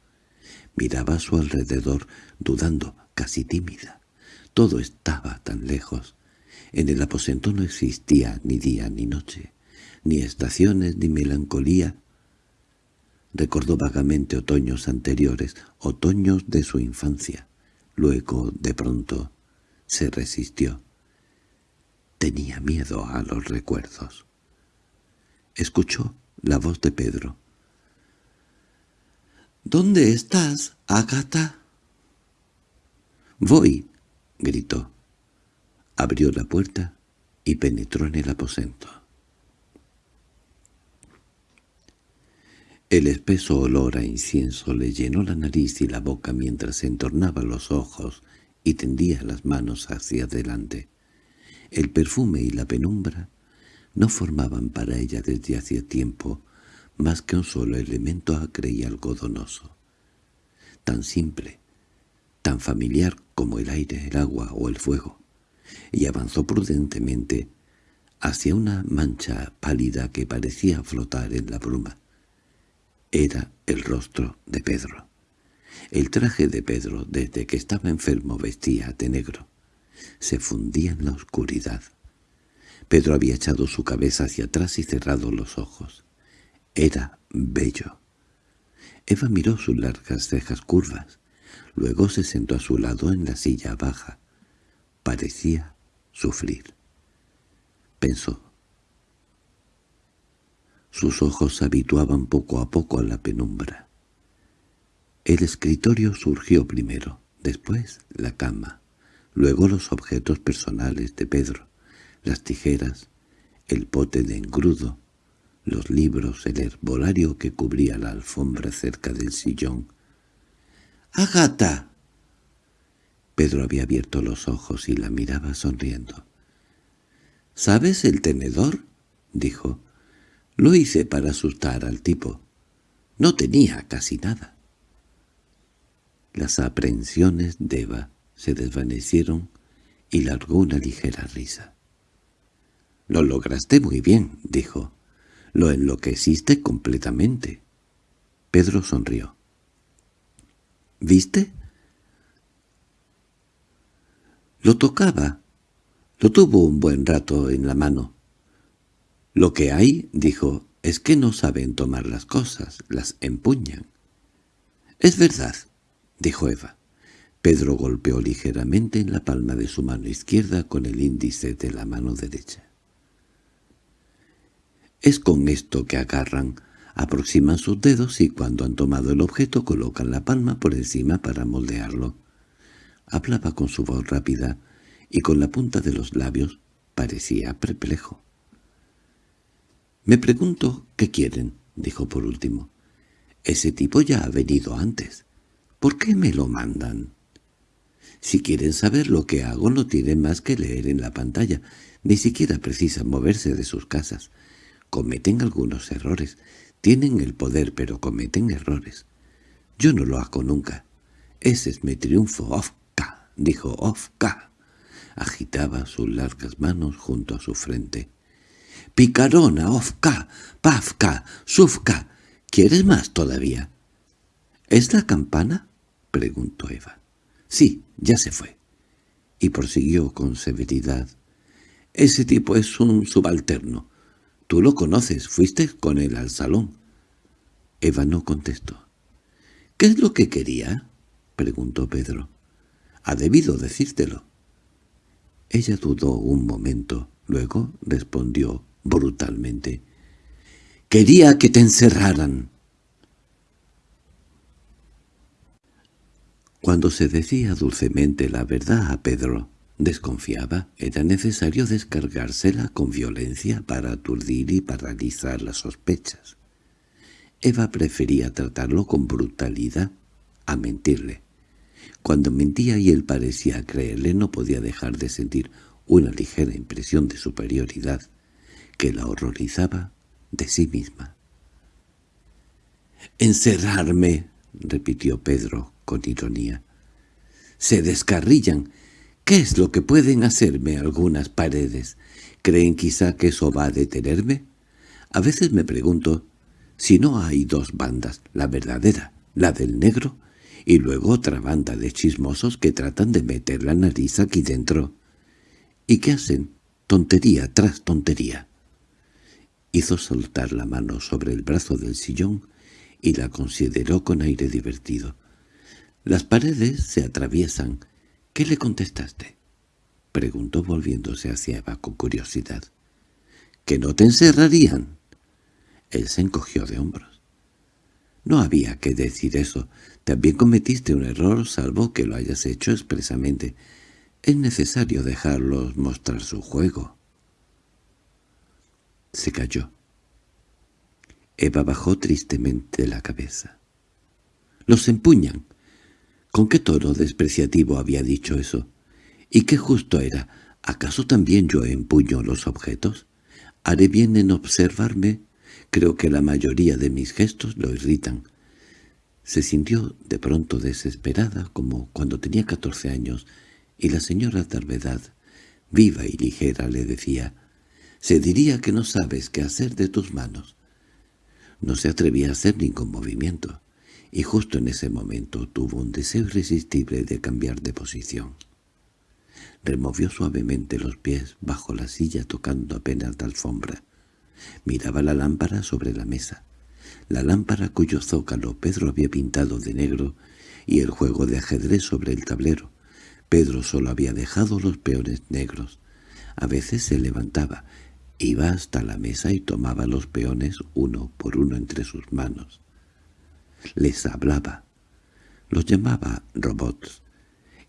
S1: Miraba a su alrededor, dudando, casi tímida. Todo estaba tan lejos. En el aposento no existía ni día ni noche, ni estaciones ni melancolía, Recordó vagamente otoños anteriores, otoños de su infancia. Luego, de pronto, se resistió. Tenía miedo a los recuerdos. Escuchó la voz de Pedro. —¿Dónde estás, Agata? —Voy —gritó. Abrió la puerta y penetró en el aposento. El espeso olor a incienso le llenó la nariz y la boca mientras entornaba los ojos y tendía las manos hacia adelante. El perfume y la penumbra no formaban para ella desde hacía tiempo más que un solo elemento acre y algodonoso. Tan simple, tan familiar como el aire, el agua o el fuego, y avanzó prudentemente hacia una mancha pálida que parecía flotar en la bruma. Era el rostro de Pedro. El traje de Pedro, desde que estaba enfermo, vestía de negro. Se fundía en la oscuridad. Pedro había echado su cabeza hacia atrás y cerrado los ojos. Era bello. Eva miró sus largas cejas curvas. Luego se sentó a su lado en la silla baja. Parecía sufrir. Pensó. Sus ojos se habituaban poco a poco a la penumbra. El escritorio surgió primero, después la cama, luego los objetos personales de Pedro, las tijeras, el pote de engrudo, los libros, el herbolario que cubría la alfombra cerca del sillón. —¡Agata! Pedro había abierto los ojos y la miraba sonriendo. —¿Sabes el tenedor? —dijo. Lo hice para asustar al tipo. No tenía casi nada. Las aprehensiones de Eva se desvanecieron y largó una ligera risa. —Lo lograste muy bien —dijo. Lo enloqueciste completamente. Pedro sonrió. —¿Viste? Lo tocaba. Lo tuvo un buen rato en la mano. Lo que hay, dijo, es que no saben tomar las cosas, las empuñan. —Es verdad —dijo Eva. Pedro golpeó ligeramente en la palma de su mano izquierda con el índice de la mano derecha. Es con esto que agarran, aproximan sus dedos y cuando han tomado el objeto colocan la palma por encima para moldearlo. Hablaba con su voz rápida y con la punta de los labios parecía perplejo. «Me pregunto qué quieren», dijo por último. «Ese tipo ya ha venido antes. ¿Por qué me lo mandan?» Si quieren saber lo que hago no tienen más que leer en la pantalla. Ni siquiera precisan moverse de sus casas. Cometen algunos errores. Tienen el poder, pero cometen errores. Yo no lo hago nunca. Ese es mi triunfo, Ofka, dijo Ofka. Agitaba sus largas manos junto a su frente. Picarona, Ofka, Pafka, Sufka. ¿Quieres más todavía? ¿Es la campana? preguntó Eva. Sí, ya se fue. Y prosiguió con severidad. Ese tipo es un subalterno. Tú lo conoces, fuiste con él al salón. Eva no contestó. —¿Qué es lo que quería? —preguntó Pedro. —Ha debido decírtelo. Ella dudó un momento, luego respondió brutalmente. —Quería que te encerraran. Cuando se decía dulcemente la verdad a Pedro, Desconfiaba, era necesario descargársela con violencia para aturdir y paralizar las sospechas. Eva prefería tratarlo con brutalidad a mentirle. Cuando mentía y él parecía creerle no podía dejar de sentir una ligera impresión de superioridad que la horrorizaba de sí misma. «¡Encerrarme!» repitió Pedro con ironía. «Se descarrillan ¿Qué es lo que pueden hacerme algunas paredes? ¿Creen quizá que eso va a detenerme? A veces me pregunto si no hay dos bandas, la verdadera, la del negro, y luego otra banda de chismosos que tratan de meter la nariz aquí dentro. ¿Y qué hacen? Tontería tras tontería. Hizo soltar la mano sobre el brazo del sillón y la consideró con aire divertido. Las paredes se atraviesan, —¿Qué le contestaste? —preguntó volviéndose hacia Eva con curiosidad. —¿Que no te encerrarían? Él se encogió de hombros. —No había que decir eso. También cometiste un error, salvo que lo hayas hecho expresamente. Es necesario dejarlos mostrar su juego. Se cayó. Eva bajó tristemente la cabeza. —¡Los empuñan! ¿Con qué tono despreciativo había dicho eso? ¿Y qué justo era? ¿Acaso también yo empuño los objetos? ¿Haré bien en observarme? Creo que la mayoría de mis gestos lo irritan. Se sintió de pronto desesperada, como cuando tenía catorce años, y la señora Tarvedad, viva y ligera, le decía, «Se diría que no sabes qué hacer de tus manos». No se atrevía a hacer ningún movimiento, y justo en ese momento tuvo un deseo irresistible de cambiar de posición. Removió suavemente los pies bajo la silla tocando apenas la alfombra. Miraba la lámpara sobre la mesa la lámpara cuyo zócalo Pedro había pintado de negro y el juego de ajedrez sobre el tablero. Pedro solo había dejado los peones negros. A veces se levantaba, iba hasta la mesa y tomaba los peones uno por uno entre sus manos. Les hablaba. Los llamaba robots,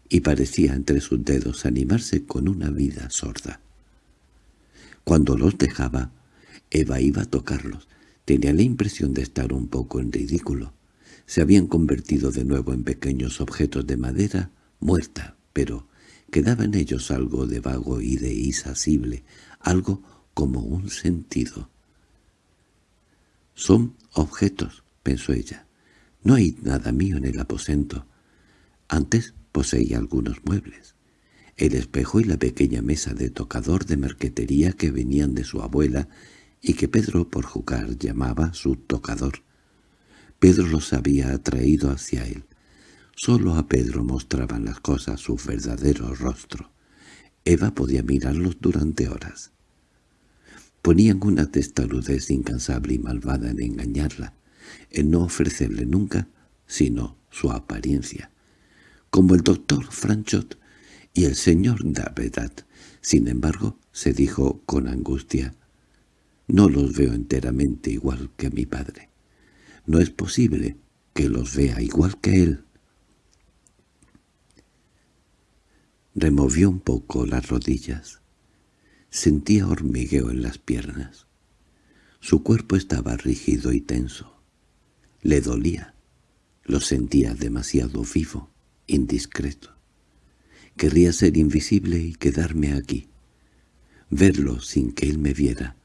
S1: y parecía entre sus dedos animarse con una vida sorda. Cuando los dejaba, Eva iba a tocarlos, Tenía la impresión de estar un poco en ridículo. Se habían convertido de nuevo en pequeños objetos de madera muerta, pero quedaba en ellos algo de vago y de insasible, algo como un sentido. «Son objetos», pensó ella. «No hay nada mío en el aposento. Antes poseía algunos muebles. El espejo y la pequeña mesa de tocador de marquetería que venían de su abuela y que Pedro por jugar llamaba su tocador. Pedro los había atraído hacia él. Solo a Pedro mostraban las cosas su verdadero rostro. Eva podía mirarlos durante horas. Ponían una testarudez incansable y malvada en engañarla, en no ofrecerle nunca sino su apariencia, como el doctor Franchot y el señor Davedat. Sin embargo, se dijo con angustia, no los veo enteramente igual que mi padre. No es posible que los vea igual que él. Removió un poco las rodillas. Sentía hormigueo en las piernas. Su cuerpo estaba rígido y tenso. Le dolía. Lo sentía demasiado vivo, indiscreto. Querría ser invisible y quedarme aquí. Verlo sin que él me viera.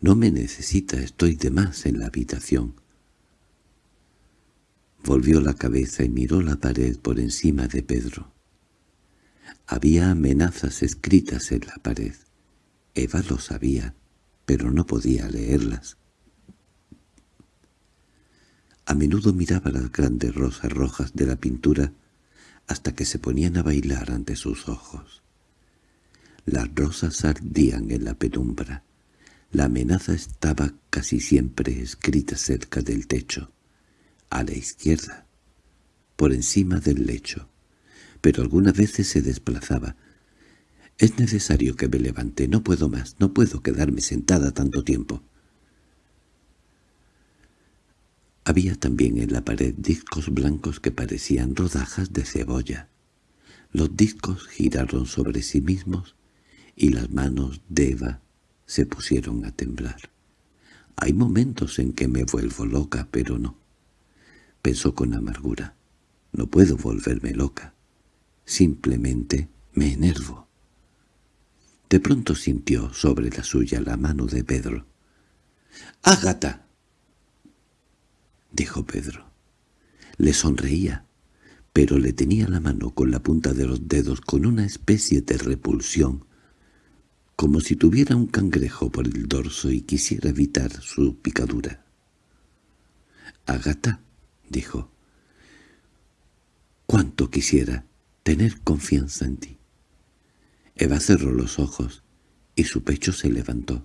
S1: No me necesita, estoy de más en la habitación. Volvió la cabeza y miró la pared por encima de Pedro. Había amenazas escritas en la pared. Eva lo sabía, pero no podía leerlas. A menudo miraba las grandes rosas rojas de la pintura hasta que se ponían a bailar ante sus ojos. Las rosas ardían en la penumbra. La amenaza estaba casi siempre escrita cerca del techo, a la izquierda, por encima del lecho, pero algunas veces se desplazaba. «Es necesario que me levante, no puedo más, no puedo quedarme sentada tanto tiempo». Había también en la pared discos blancos que parecían rodajas de cebolla. Los discos giraron sobre sí mismos y las manos de Eva se pusieron a temblar. Hay momentos en que me vuelvo loca, pero no. Pensó con amargura. No puedo volverme loca. Simplemente me enervo. De pronto sintió sobre la suya la mano de Pedro. —¡Ágata! —dijo Pedro. Le sonreía, pero le tenía la mano con la punta de los dedos con una especie de repulsión como si tuviera un cangrejo por el dorso y quisiera evitar su picadura. —Agata —dijo—, cuánto quisiera tener confianza en ti. Eva cerró los ojos y su pecho se levantó.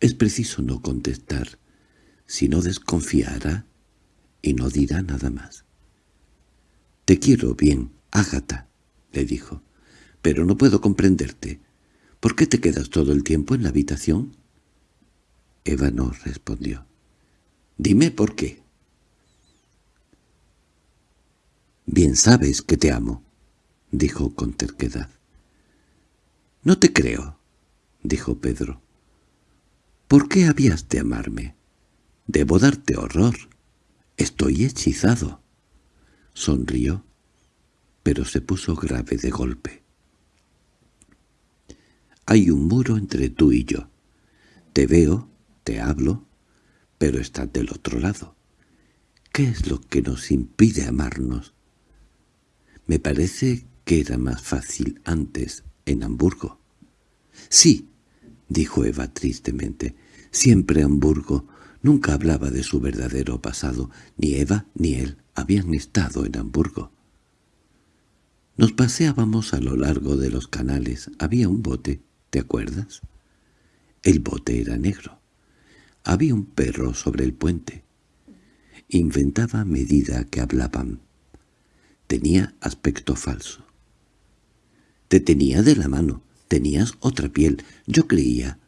S1: Es preciso no contestar, sino desconfiará y no dirá nada más. «Te quiero bien, Ágata», le dijo, «pero no puedo comprenderte. ¿Por qué te quedas todo el tiempo en la habitación? Eva no respondió. Dime por qué. Bien sabes que te amo, dijo con terquedad. No te creo, dijo Pedro. ¿Por qué habías de amarme? Debo darte horror. Estoy hechizado. Sonrió, pero se puso grave de golpe. Hay un muro entre tú y yo. Te veo, te hablo, pero estás del otro lado. ¿Qué es lo que nos impide amarnos? Me parece que era más fácil antes, en Hamburgo. Sí, dijo Eva tristemente, siempre Hamburgo. Nunca hablaba de su verdadero pasado. Ni Eva ni él habían estado en Hamburgo. Nos paseábamos a lo largo de los canales. Había un bote, ¿te acuerdas? El bote era negro. Había un perro sobre el puente. Inventaba a medida que hablaban. Tenía aspecto falso. Te tenía de la mano, tenías otra piel. Yo creía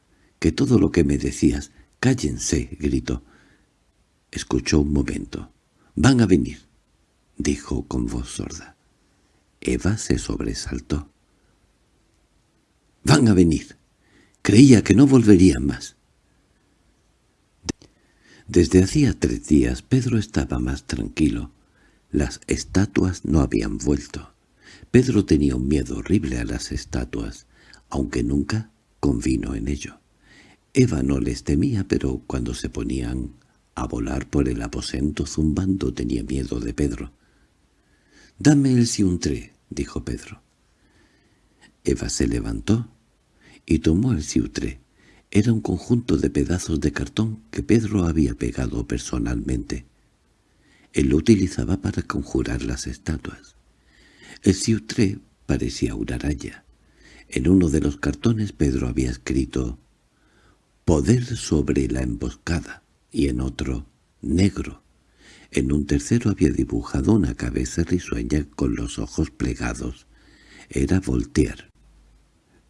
S1: que todo lo que me decías... —¡Cállense! —gritó. Escuchó un momento. —Van a venir —dijo con voz sorda. Eva se sobresaltó. —Van a venir. Creía que no volverían más. Desde hacía tres días Pedro estaba más tranquilo. Las estatuas no habían vuelto. Pedro tenía un miedo horrible a las estatuas, aunque nunca convino en ello. Eva no les temía, pero cuando se ponían a volar por el aposento zumbando tenía miedo de Pedro. «Dame el siuntré», dijo Pedro. Eva se levantó y tomó el siutré. Era un conjunto de pedazos de cartón que Pedro había pegado personalmente. Él lo utilizaba para conjurar las estatuas. El siutré parecía una araña. En uno de los cartones Pedro había escrito «Poder sobre la emboscada» y en otro «Negro». En un tercero había dibujado una cabeza risueña con los ojos plegados. Era Voltaire.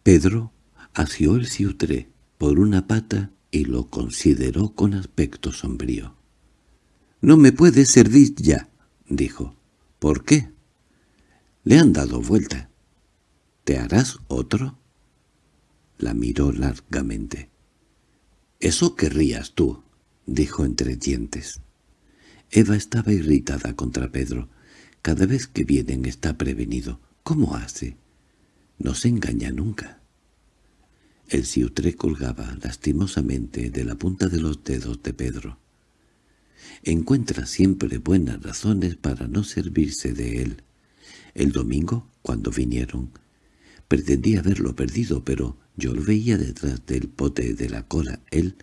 S1: Pedro asió el siutré por una pata y lo consideró con aspecto sombrío. «No me puede servir ya», dijo. «¿Por qué?» «Le han dado vuelta». «¿Te harás otro?» La miró largamente. «Eso querrías tú», dijo entre dientes. Eva estaba irritada contra Pedro. Cada vez que vienen está prevenido. ¿Cómo hace? No se engaña nunca. El siutré colgaba lastimosamente de la punta de los dedos de Pedro. Encuentra siempre buenas razones para no servirse de él. El domingo, cuando vinieron, pretendía haberlo perdido, pero yo lo veía detrás del pote de la cola. Él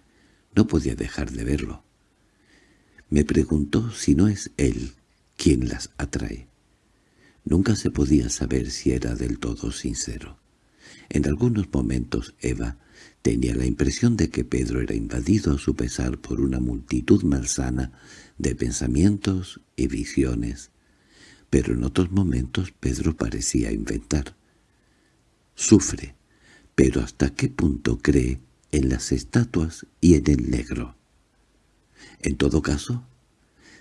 S1: no podía dejar de verlo. Me preguntó si no es él quien las atrae. Nunca se podía saber si era del todo sincero. En algunos momentos Eva tenía la impresión de que Pedro era invadido a su pesar por una multitud malsana de pensamientos y visiones, pero en otros momentos Pedro parecía inventar. Sufre, pero ¿hasta qué punto cree en las estatuas y en el negro? En todo caso,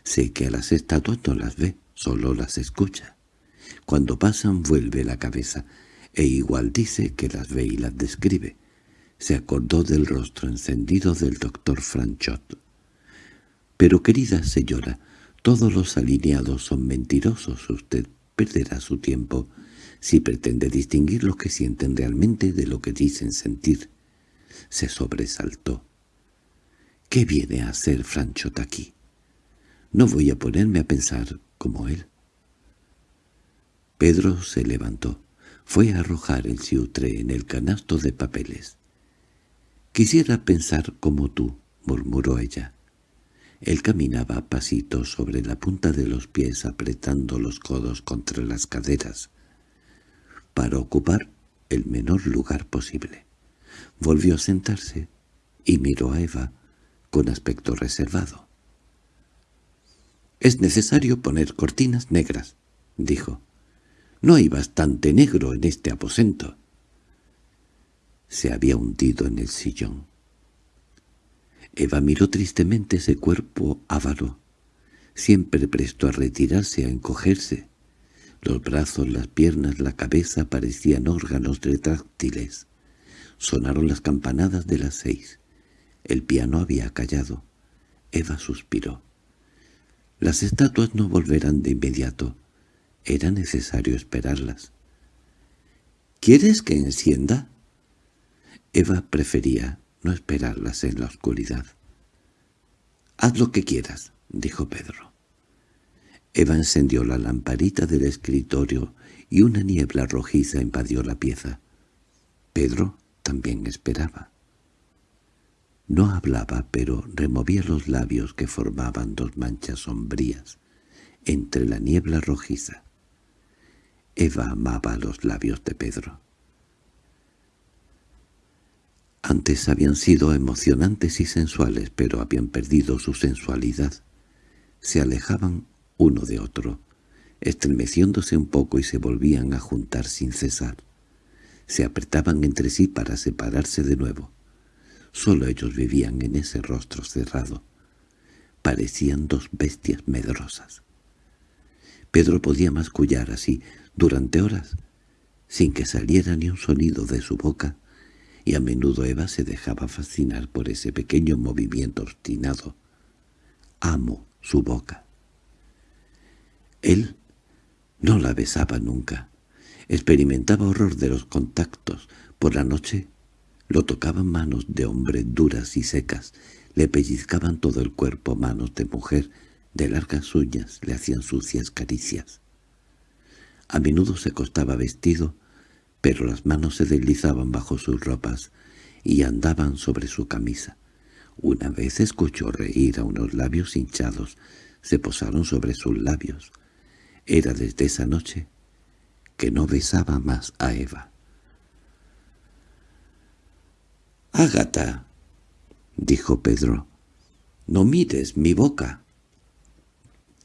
S1: sé que a las estatuas no las ve, solo las escucha. Cuando pasan vuelve la cabeza, e igual dice que las ve y las describe. Se acordó del rostro encendido del doctor Franchot. «Pero querida señora, todos los alineados son mentirosos. Usted perderá su tiempo si pretende distinguir lo que sienten realmente de lo que dicen sentir». Se sobresaltó. «¿Qué viene a hacer Franchot aquí? No voy a ponerme a pensar como él». Pedro se levantó. Fue a arrojar el siutre en el canasto de papeles. «Quisiera pensar como tú», murmuró ella. Él caminaba a pasitos sobre la punta de los pies apretando los codos contra las caderas, para ocupar el menor lugar posible. Volvió a sentarse y miró a Eva con aspecto reservado. «Es necesario poner cortinas negras», dijo. No hay bastante negro en este aposento. Se había hundido en el sillón. Eva miró tristemente ese cuerpo ávaro, siempre presto a retirarse, a encogerse. Los brazos, las piernas, la cabeza parecían órganos retráctiles. Sonaron las campanadas de las seis. El piano había callado. Eva suspiró. Las estatuas no volverán de inmediato. Era necesario esperarlas. —¿Quieres que encienda? Eva prefería no esperarlas en la oscuridad. —Haz lo que quieras —dijo Pedro. Eva encendió la lamparita del escritorio y una niebla rojiza invadió la pieza. Pedro también esperaba. No hablaba, pero removía los labios que formaban dos manchas sombrías entre la niebla rojiza. Eva amaba los labios de Pedro. Antes habían sido emocionantes y sensuales, pero habían perdido su sensualidad. Se alejaban uno de otro, estremeciéndose un poco y se volvían a juntar sin cesar. Se apretaban entre sí para separarse de nuevo. Solo ellos vivían en ese rostro cerrado. Parecían dos bestias medrosas. Pedro podía mascullar así durante horas, sin que saliera ni un sonido de su boca, y a menudo Eva se dejaba fascinar por ese pequeño movimiento obstinado. Amo su boca. Él no la besaba nunca. Experimentaba horror de los contactos. Por la noche lo tocaban manos de hombre duras y secas. Le pellizcaban todo el cuerpo manos de mujer de largas uñas. Le hacían sucias caricias. A menudo se acostaba vestido pero las manos se deslizaban bajo sus ropas y andaban sobre su camisa. Una vez escuchó reír a unos labios hinchados, se posaron sobre sus labios. Era desde esa noche que no besaba más a Eva. —Ágata —dijo Pedro—, no mires mi boca.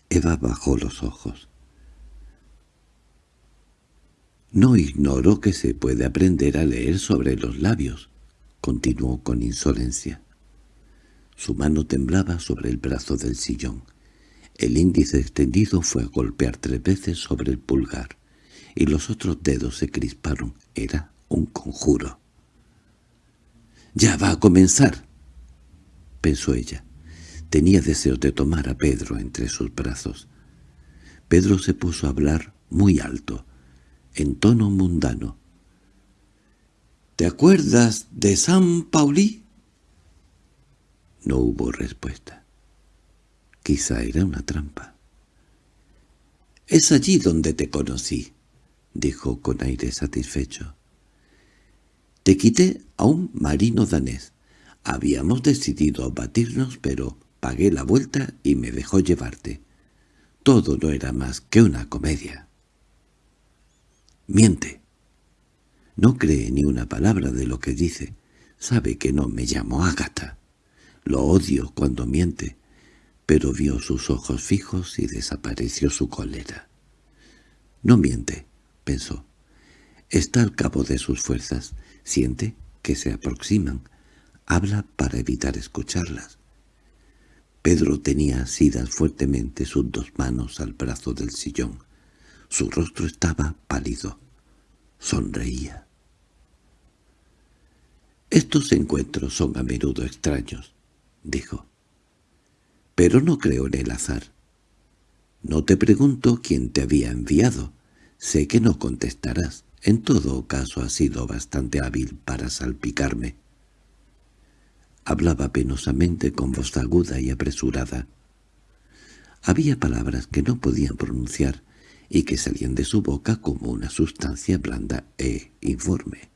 S1: Eva bajó los ojos. No ignoro que se puede aprender a leer sobre los labios, continuó con insolencia. Su mano temblaba sobre el brazo del sillón. El índice extendido fue a golpear tres veces sobre el pulgar, y los otros dedos se crisparon. Era un conjuro. «¡Ya va a comenzar!» pensó ella. Tenía deseos de tomar a Pedro entre sus brazos. Pedro se puso a hablar muy alto, en tono mundano. —¿Te acuerdas de San Paulí? No hubo respuesta. Quizá era una trampa. —Es allí donde te conocí —dijo con aire satisfecho. —Te quité a un marino danés. Habíamos decidido batirnos, pero pagué la vuelta y me dejó llevarte. Todo no era más que una comedia. Miente. No cree ni una palabra de lo que dice. Sabe que no me llamo Ágata. Lo odio cuando miente, pero vio sus ojos fijos y desapareció su cólera. No miente, pensó. Está al cabo de sus fuerzas. Siente que se aproximan. Habla para evitar escucharlas. Pedro tenía asidas fuertemente sus dos manos al brazo del sillón. Su rostro estaba pálido. Sonreía. «Estos encuentros son a menudo extraños», dijo. «Pero no creo en el azar. No te pregunto quién te había enviado. Sé que no contestarás. En todo caso has sido bastante hábil para salpicarme». Hablaba penosamente con voz aguda y apresurada. Había palabras que no podían pronunciar y que salían de su boca como una sustancia blanda e informe.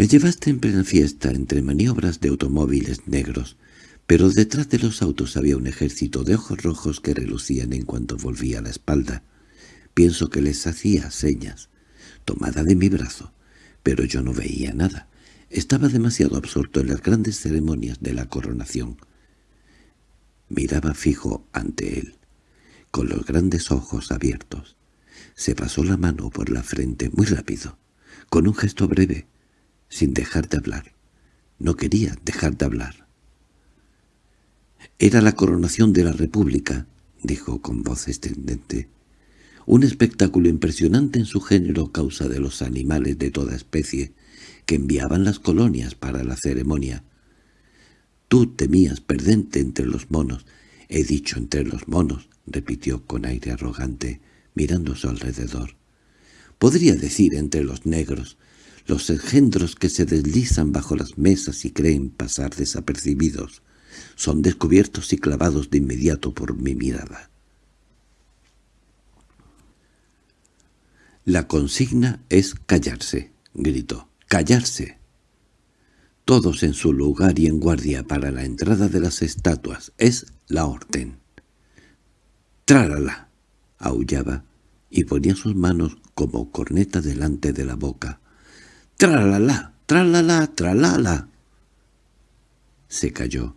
S1: Me llevaste en plena fiesta entre maniobras de automóviles negros, pero detrás de los autos había un ejército de ojos rojos que relucían en cuanto volvía la espalda. Pienso que les hacía señas, tomada de mi brazo, pero yo no veía nada. Estaba demasiado absorto en las grandes ceremonias de la coronación. Miraba fijo ante él con los grandes ojos abiertos. Se pasó la mano por la frente muy rápido, con un gesto breve, sin dejar de hablar. No quería dejar de hablar. «Era la coronación de la República», dijo con voz estridente. «Un espectáculo impresionante en su género causa de los animales de toda especie que enviaban las colonias para la ceremonia. Tú temías perdente entre los monos. He dicho entre los monos, repitió con aire arrogante, mirando a su alrededor. Podría decir entre los negros, los engendros que se deslizan bajo las mesas y creen pasar desapercibidos, son descubiertos y clavados de inmediato por mi mirada. La consigna es callarse, gritó. ¡Callarse! Todos en su lugar y en guardia para la entrada de las estatuas. Es la orden. —¡Trálala! aullaba y ponía sus manos como corneta delante de la boca. —¡Tralala! ¡Tralala! ¡Tralala! Se cayó,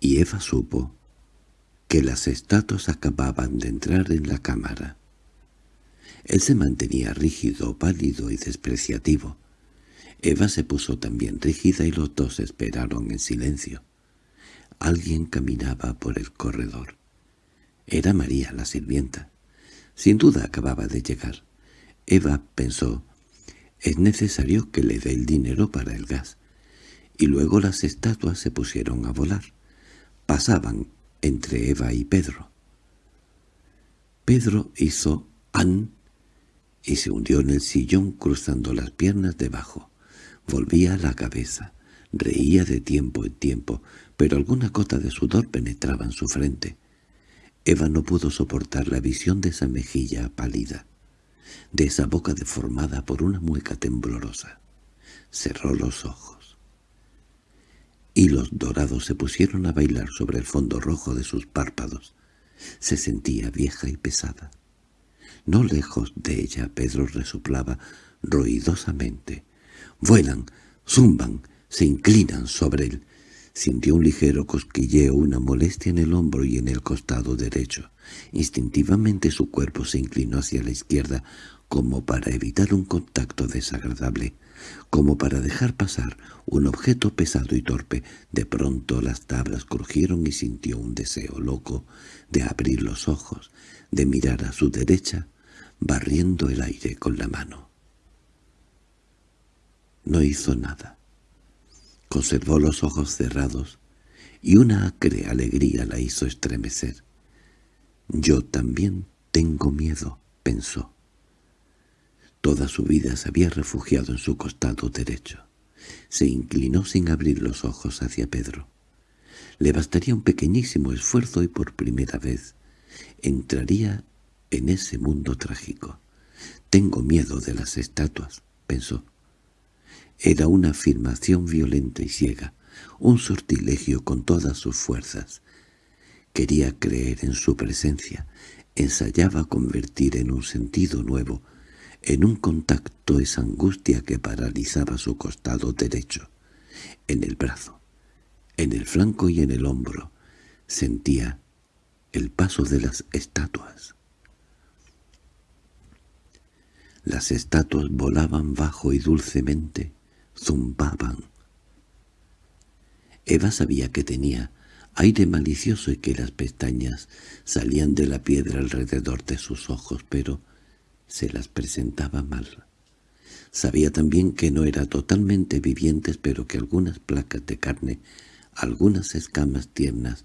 S1: y Eva supo que las estatuas acababan de entrar en la cámara. Él se mantenía rígido, pálido y despreciativo. Eva se puso también rígida y los dos esperaron en silencio. Alguien caminaba por el corredor. Era María, la sirvienta. Sin duda acababa de llegar. Eva pensó, es necesario que le dé el dinero para el gas. Y luego las estatuas se pusieron a volar. Pasaban entre Eva y Pedro. Pedro hizo «an» y se hundió en el sillón cruzando las piernas debajo. Volvía la cabeza, reía de tiempo en tiempo, pero alguna gota de sudor penetraba en su frente. Eva no pudo soportar la visión de esa mejilla pálida, de esa boca deformada por una mueca temblorosa. Cerró los ojos. Y los dorados se pusieron a bailar sobre el fondo rojo de sus párpados. Se sentía vieja y pesada. No lejos de ella Pedro resoplaba ruidosamente. Vuelan, zumban, se inclinan sobre él. Sintió un ligero cosquilleo, una molestia en el hombro y en el costado derecho. Instintivamente su cuerpo se inclinó hacia la izquierda, como para evitar un contacto desagradable, como para dejar pasar un objeto pesado y torpe. De pronto las tablas crujieron y sintió un deseo loco de abrir los ojos, de mirar a su derecha, barriendo el aire con la mano. No hizo nada. Conservó los ojos cerrados, y una acre alegría la hizo estremecer. «Yo también tengo miedo», pensó. Toda su vida se había refugiado en su costado derecho. Se inclinó sin abrir los ojos hacia Pedro. Le bastaría un pequeñísimo esfuerzo y por primera vez entraría en ese mundo trágico. «Tengo miedo de las estatuas», pensó. Era una afirmación violenta y ciega, un sortilegio con todas sus fuerzas. Quería creer en su presencia, ensayaba convertir en un sentido nuevo, en un contacto esa angustia que paralizaba su costado derecho, en el brazo, en el flanco y en el hombro. Sentía el paso de las estatuas. Las estatuas volaban bajo y dulcemente, zumbaban. Eva sabía que tenía aire malicioso y que las pestañas salían de la piedra alrededor de sus ojos, pero se las presentaba mal. Sabía también que no era totalmente vivientes, pero que algunas placas de carne, algunas escamas tiernas,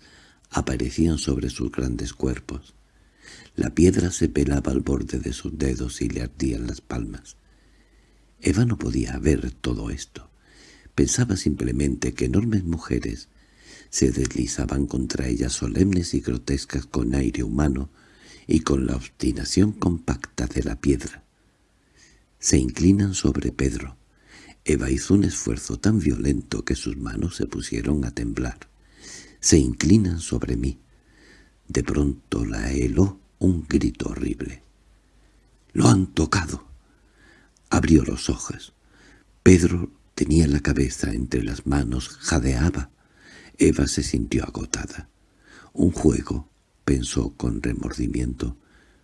S1: aparecían sobre sus grandes cuerpos. La piedra se pelaba al borde de sus dedos y le ardían las palmas. Eva no podía ver todo esto. Pensaba simplemente que enormes mujeres se deslizaban contra ella solemnes y grotescas con aire humano y con la obstinación compacta de la piedra. Se inclinan sobre Pedro. Eva hizo un esfuerzo tan violento que sus manos se pusieron a temblar. Se inclinan sobre mí. De pronto la heló un grito horrible. —¡Lo han tocado! Abrió los ojos. Pedro tenía la cabeza entre las manos, jadeaba. Eva se sintió agotada. Un juego, pensó con remordimiento,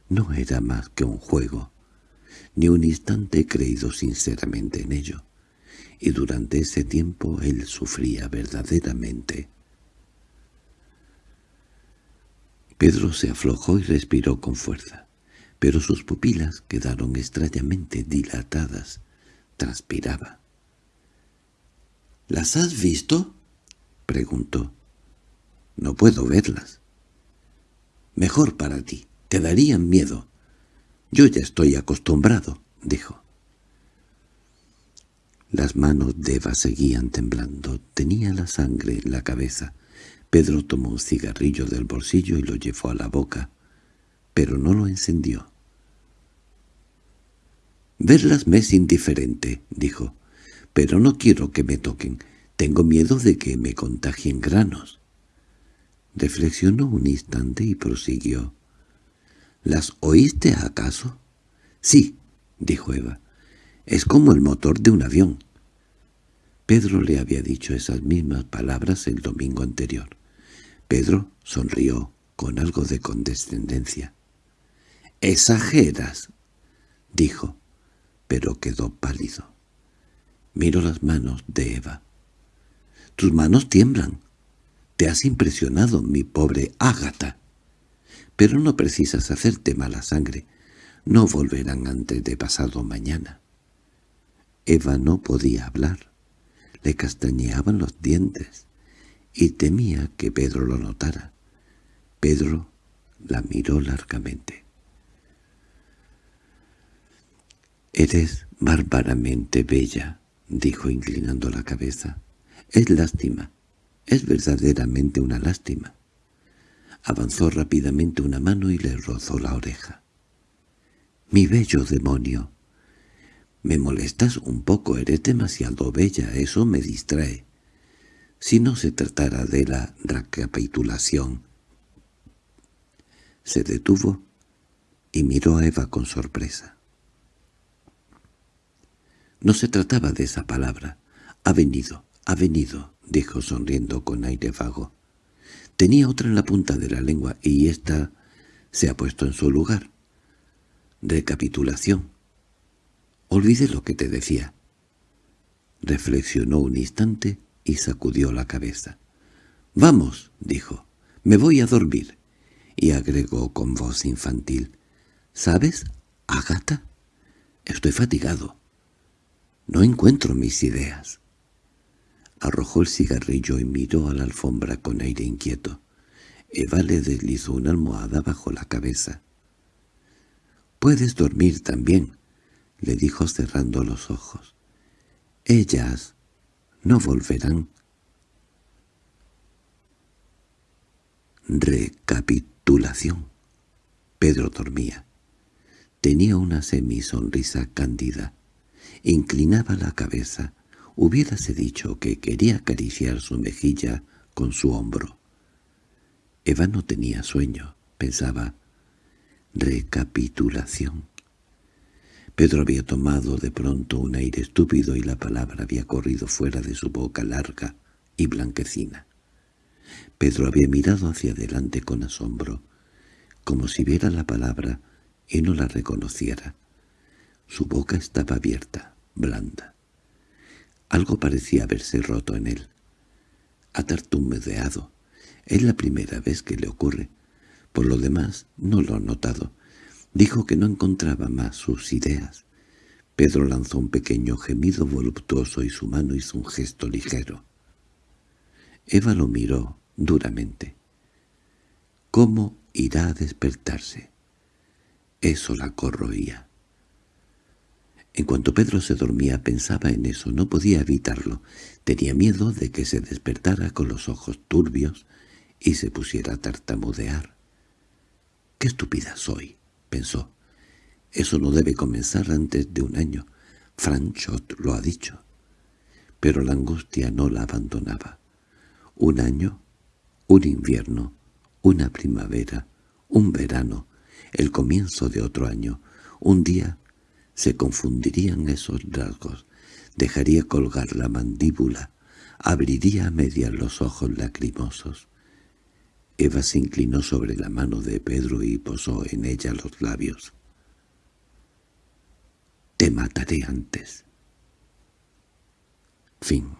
S1: no era más que un juego. Ni un instante he creído sinceramente en ello. Y durante ese tiempo él sufría verdaderamente. Pedro se aflojó y respiró con fuerza pero sus pupilas quedaron extrañamente dilatadas. Transpiraba. —¿Las has visto? preguntó. —No puedo verlas. —Mejor para ti. Te darían miedo. Yo ya estoy acostumbrado —dijo. Las manos de Eva seguían temblando. Tenía la sangre en la cabeza. Pedro tomó un cigarrillo del bolsillo y lo llevó a la boca, pero no lo encendió. «Verlas me es indiferente», dijo, «pero no quiero que me toquen. Tengo miedo de que me contagien granos». Reflexionó un instante y prosiguió. «¿Las oíste acaso?» «Sí», dijo Eva. «Es como el motor de un avión». Pedro le había dicho esas mismas palabras el domingo anterior. Pedro sonrió con algo de condescendencia. «Exageras», dijo, pero quedó pálido. Miró las manos de Eva. «Tus manos tiemblan. Te has impresionado, mi pobre Ágata. Pero no precisas hacerte mala sangre. No volverán antes de pasado mañana». Eva no podía hablar. Le castañeaban los dientes y temía que Pedro lo notara. Pedro la miró largamente. «Eres bárbaramente bella», dijo inclinando la cabeza. «Es lástima, es verdaderamente una lástima». Avanzó rápidamente una mano y le rozó la oreja. «Mi bello demonio, me molestas un poco, eres demasiado bella, eso me distrae. Si no se tratara de la recapitulación. Se detuvo y miró a Eva con sorpresa. No se trataba de esa palabra. Ha venido, ha venido, dijo sonriendo con aire vago. Tenía otra en la punta de la lengua y ésta se ha puesto en su lugar. Recapitulación. Olvidé lo que te decía. Reflexionó un instante y sacudió la cabeza. «Vamos», dijo, «me voy a dormir». Y agregó con voz infantil, «¿Sabes, Agata? Estoy fatigado. No encuentro mis ideas». Arrojó el cigarrillo y miró a la alfombra con aire inquieto. Eva le deslizó una almohada bajo la cabeza. «Puedes dormir también», le dijo cerrando los ojos. «Ellas no volverán». Recapitulación. Pedro dormía. Tenía una semisonrisa cándida. Inclinaba la cabeza. Hubiérase dicho que quería acariciar su mejilla con su hombro. Eva no tenía sueño, pensaba. Recapitulación. Pedro había tomado de pronto un aire estúpido y la palabra había corrido fuera de su boca larga y blanquecina. Pedro había mirado hacia adelante con asombro, como si viera la palabra y no la reconociera. Su boca estaba abierta, blanda. Algo parecía haberse roto en él. Ha tartamudeado. Es la primera vez que le ocurre. Por lo demás, no lo ha notado. Dijo que no encontraba más sus ideas. Pedro lanzó un pequeño gemido voluptuoso y su mano hizo un gesto ligero. Eva lo miró duramente. ¿Cómo irá a despertarse? Eso la corroía. En cuanto Pedro se dormía pensaba en eso, no podía evitarlo. Tenía miedo de que se despertara con los ojos turbios y se pusiera a tartamudear. «¡Qué estúpida soy!» pensó. Eso no debe comenzar antes de un año. Franchot lo ha dicho. Pero la angustia no la abandonaba. Un año, un invierno, una primavera, un verano, el comienzo de otro año, un día se confundirían esos rasgos, dejaría colgar la mandíbula, abriría a medias los ojos lacrimosos. Eva se inclinó sobre la mano de Pedro y posó en ella los labios. «Te mataré antes». Fin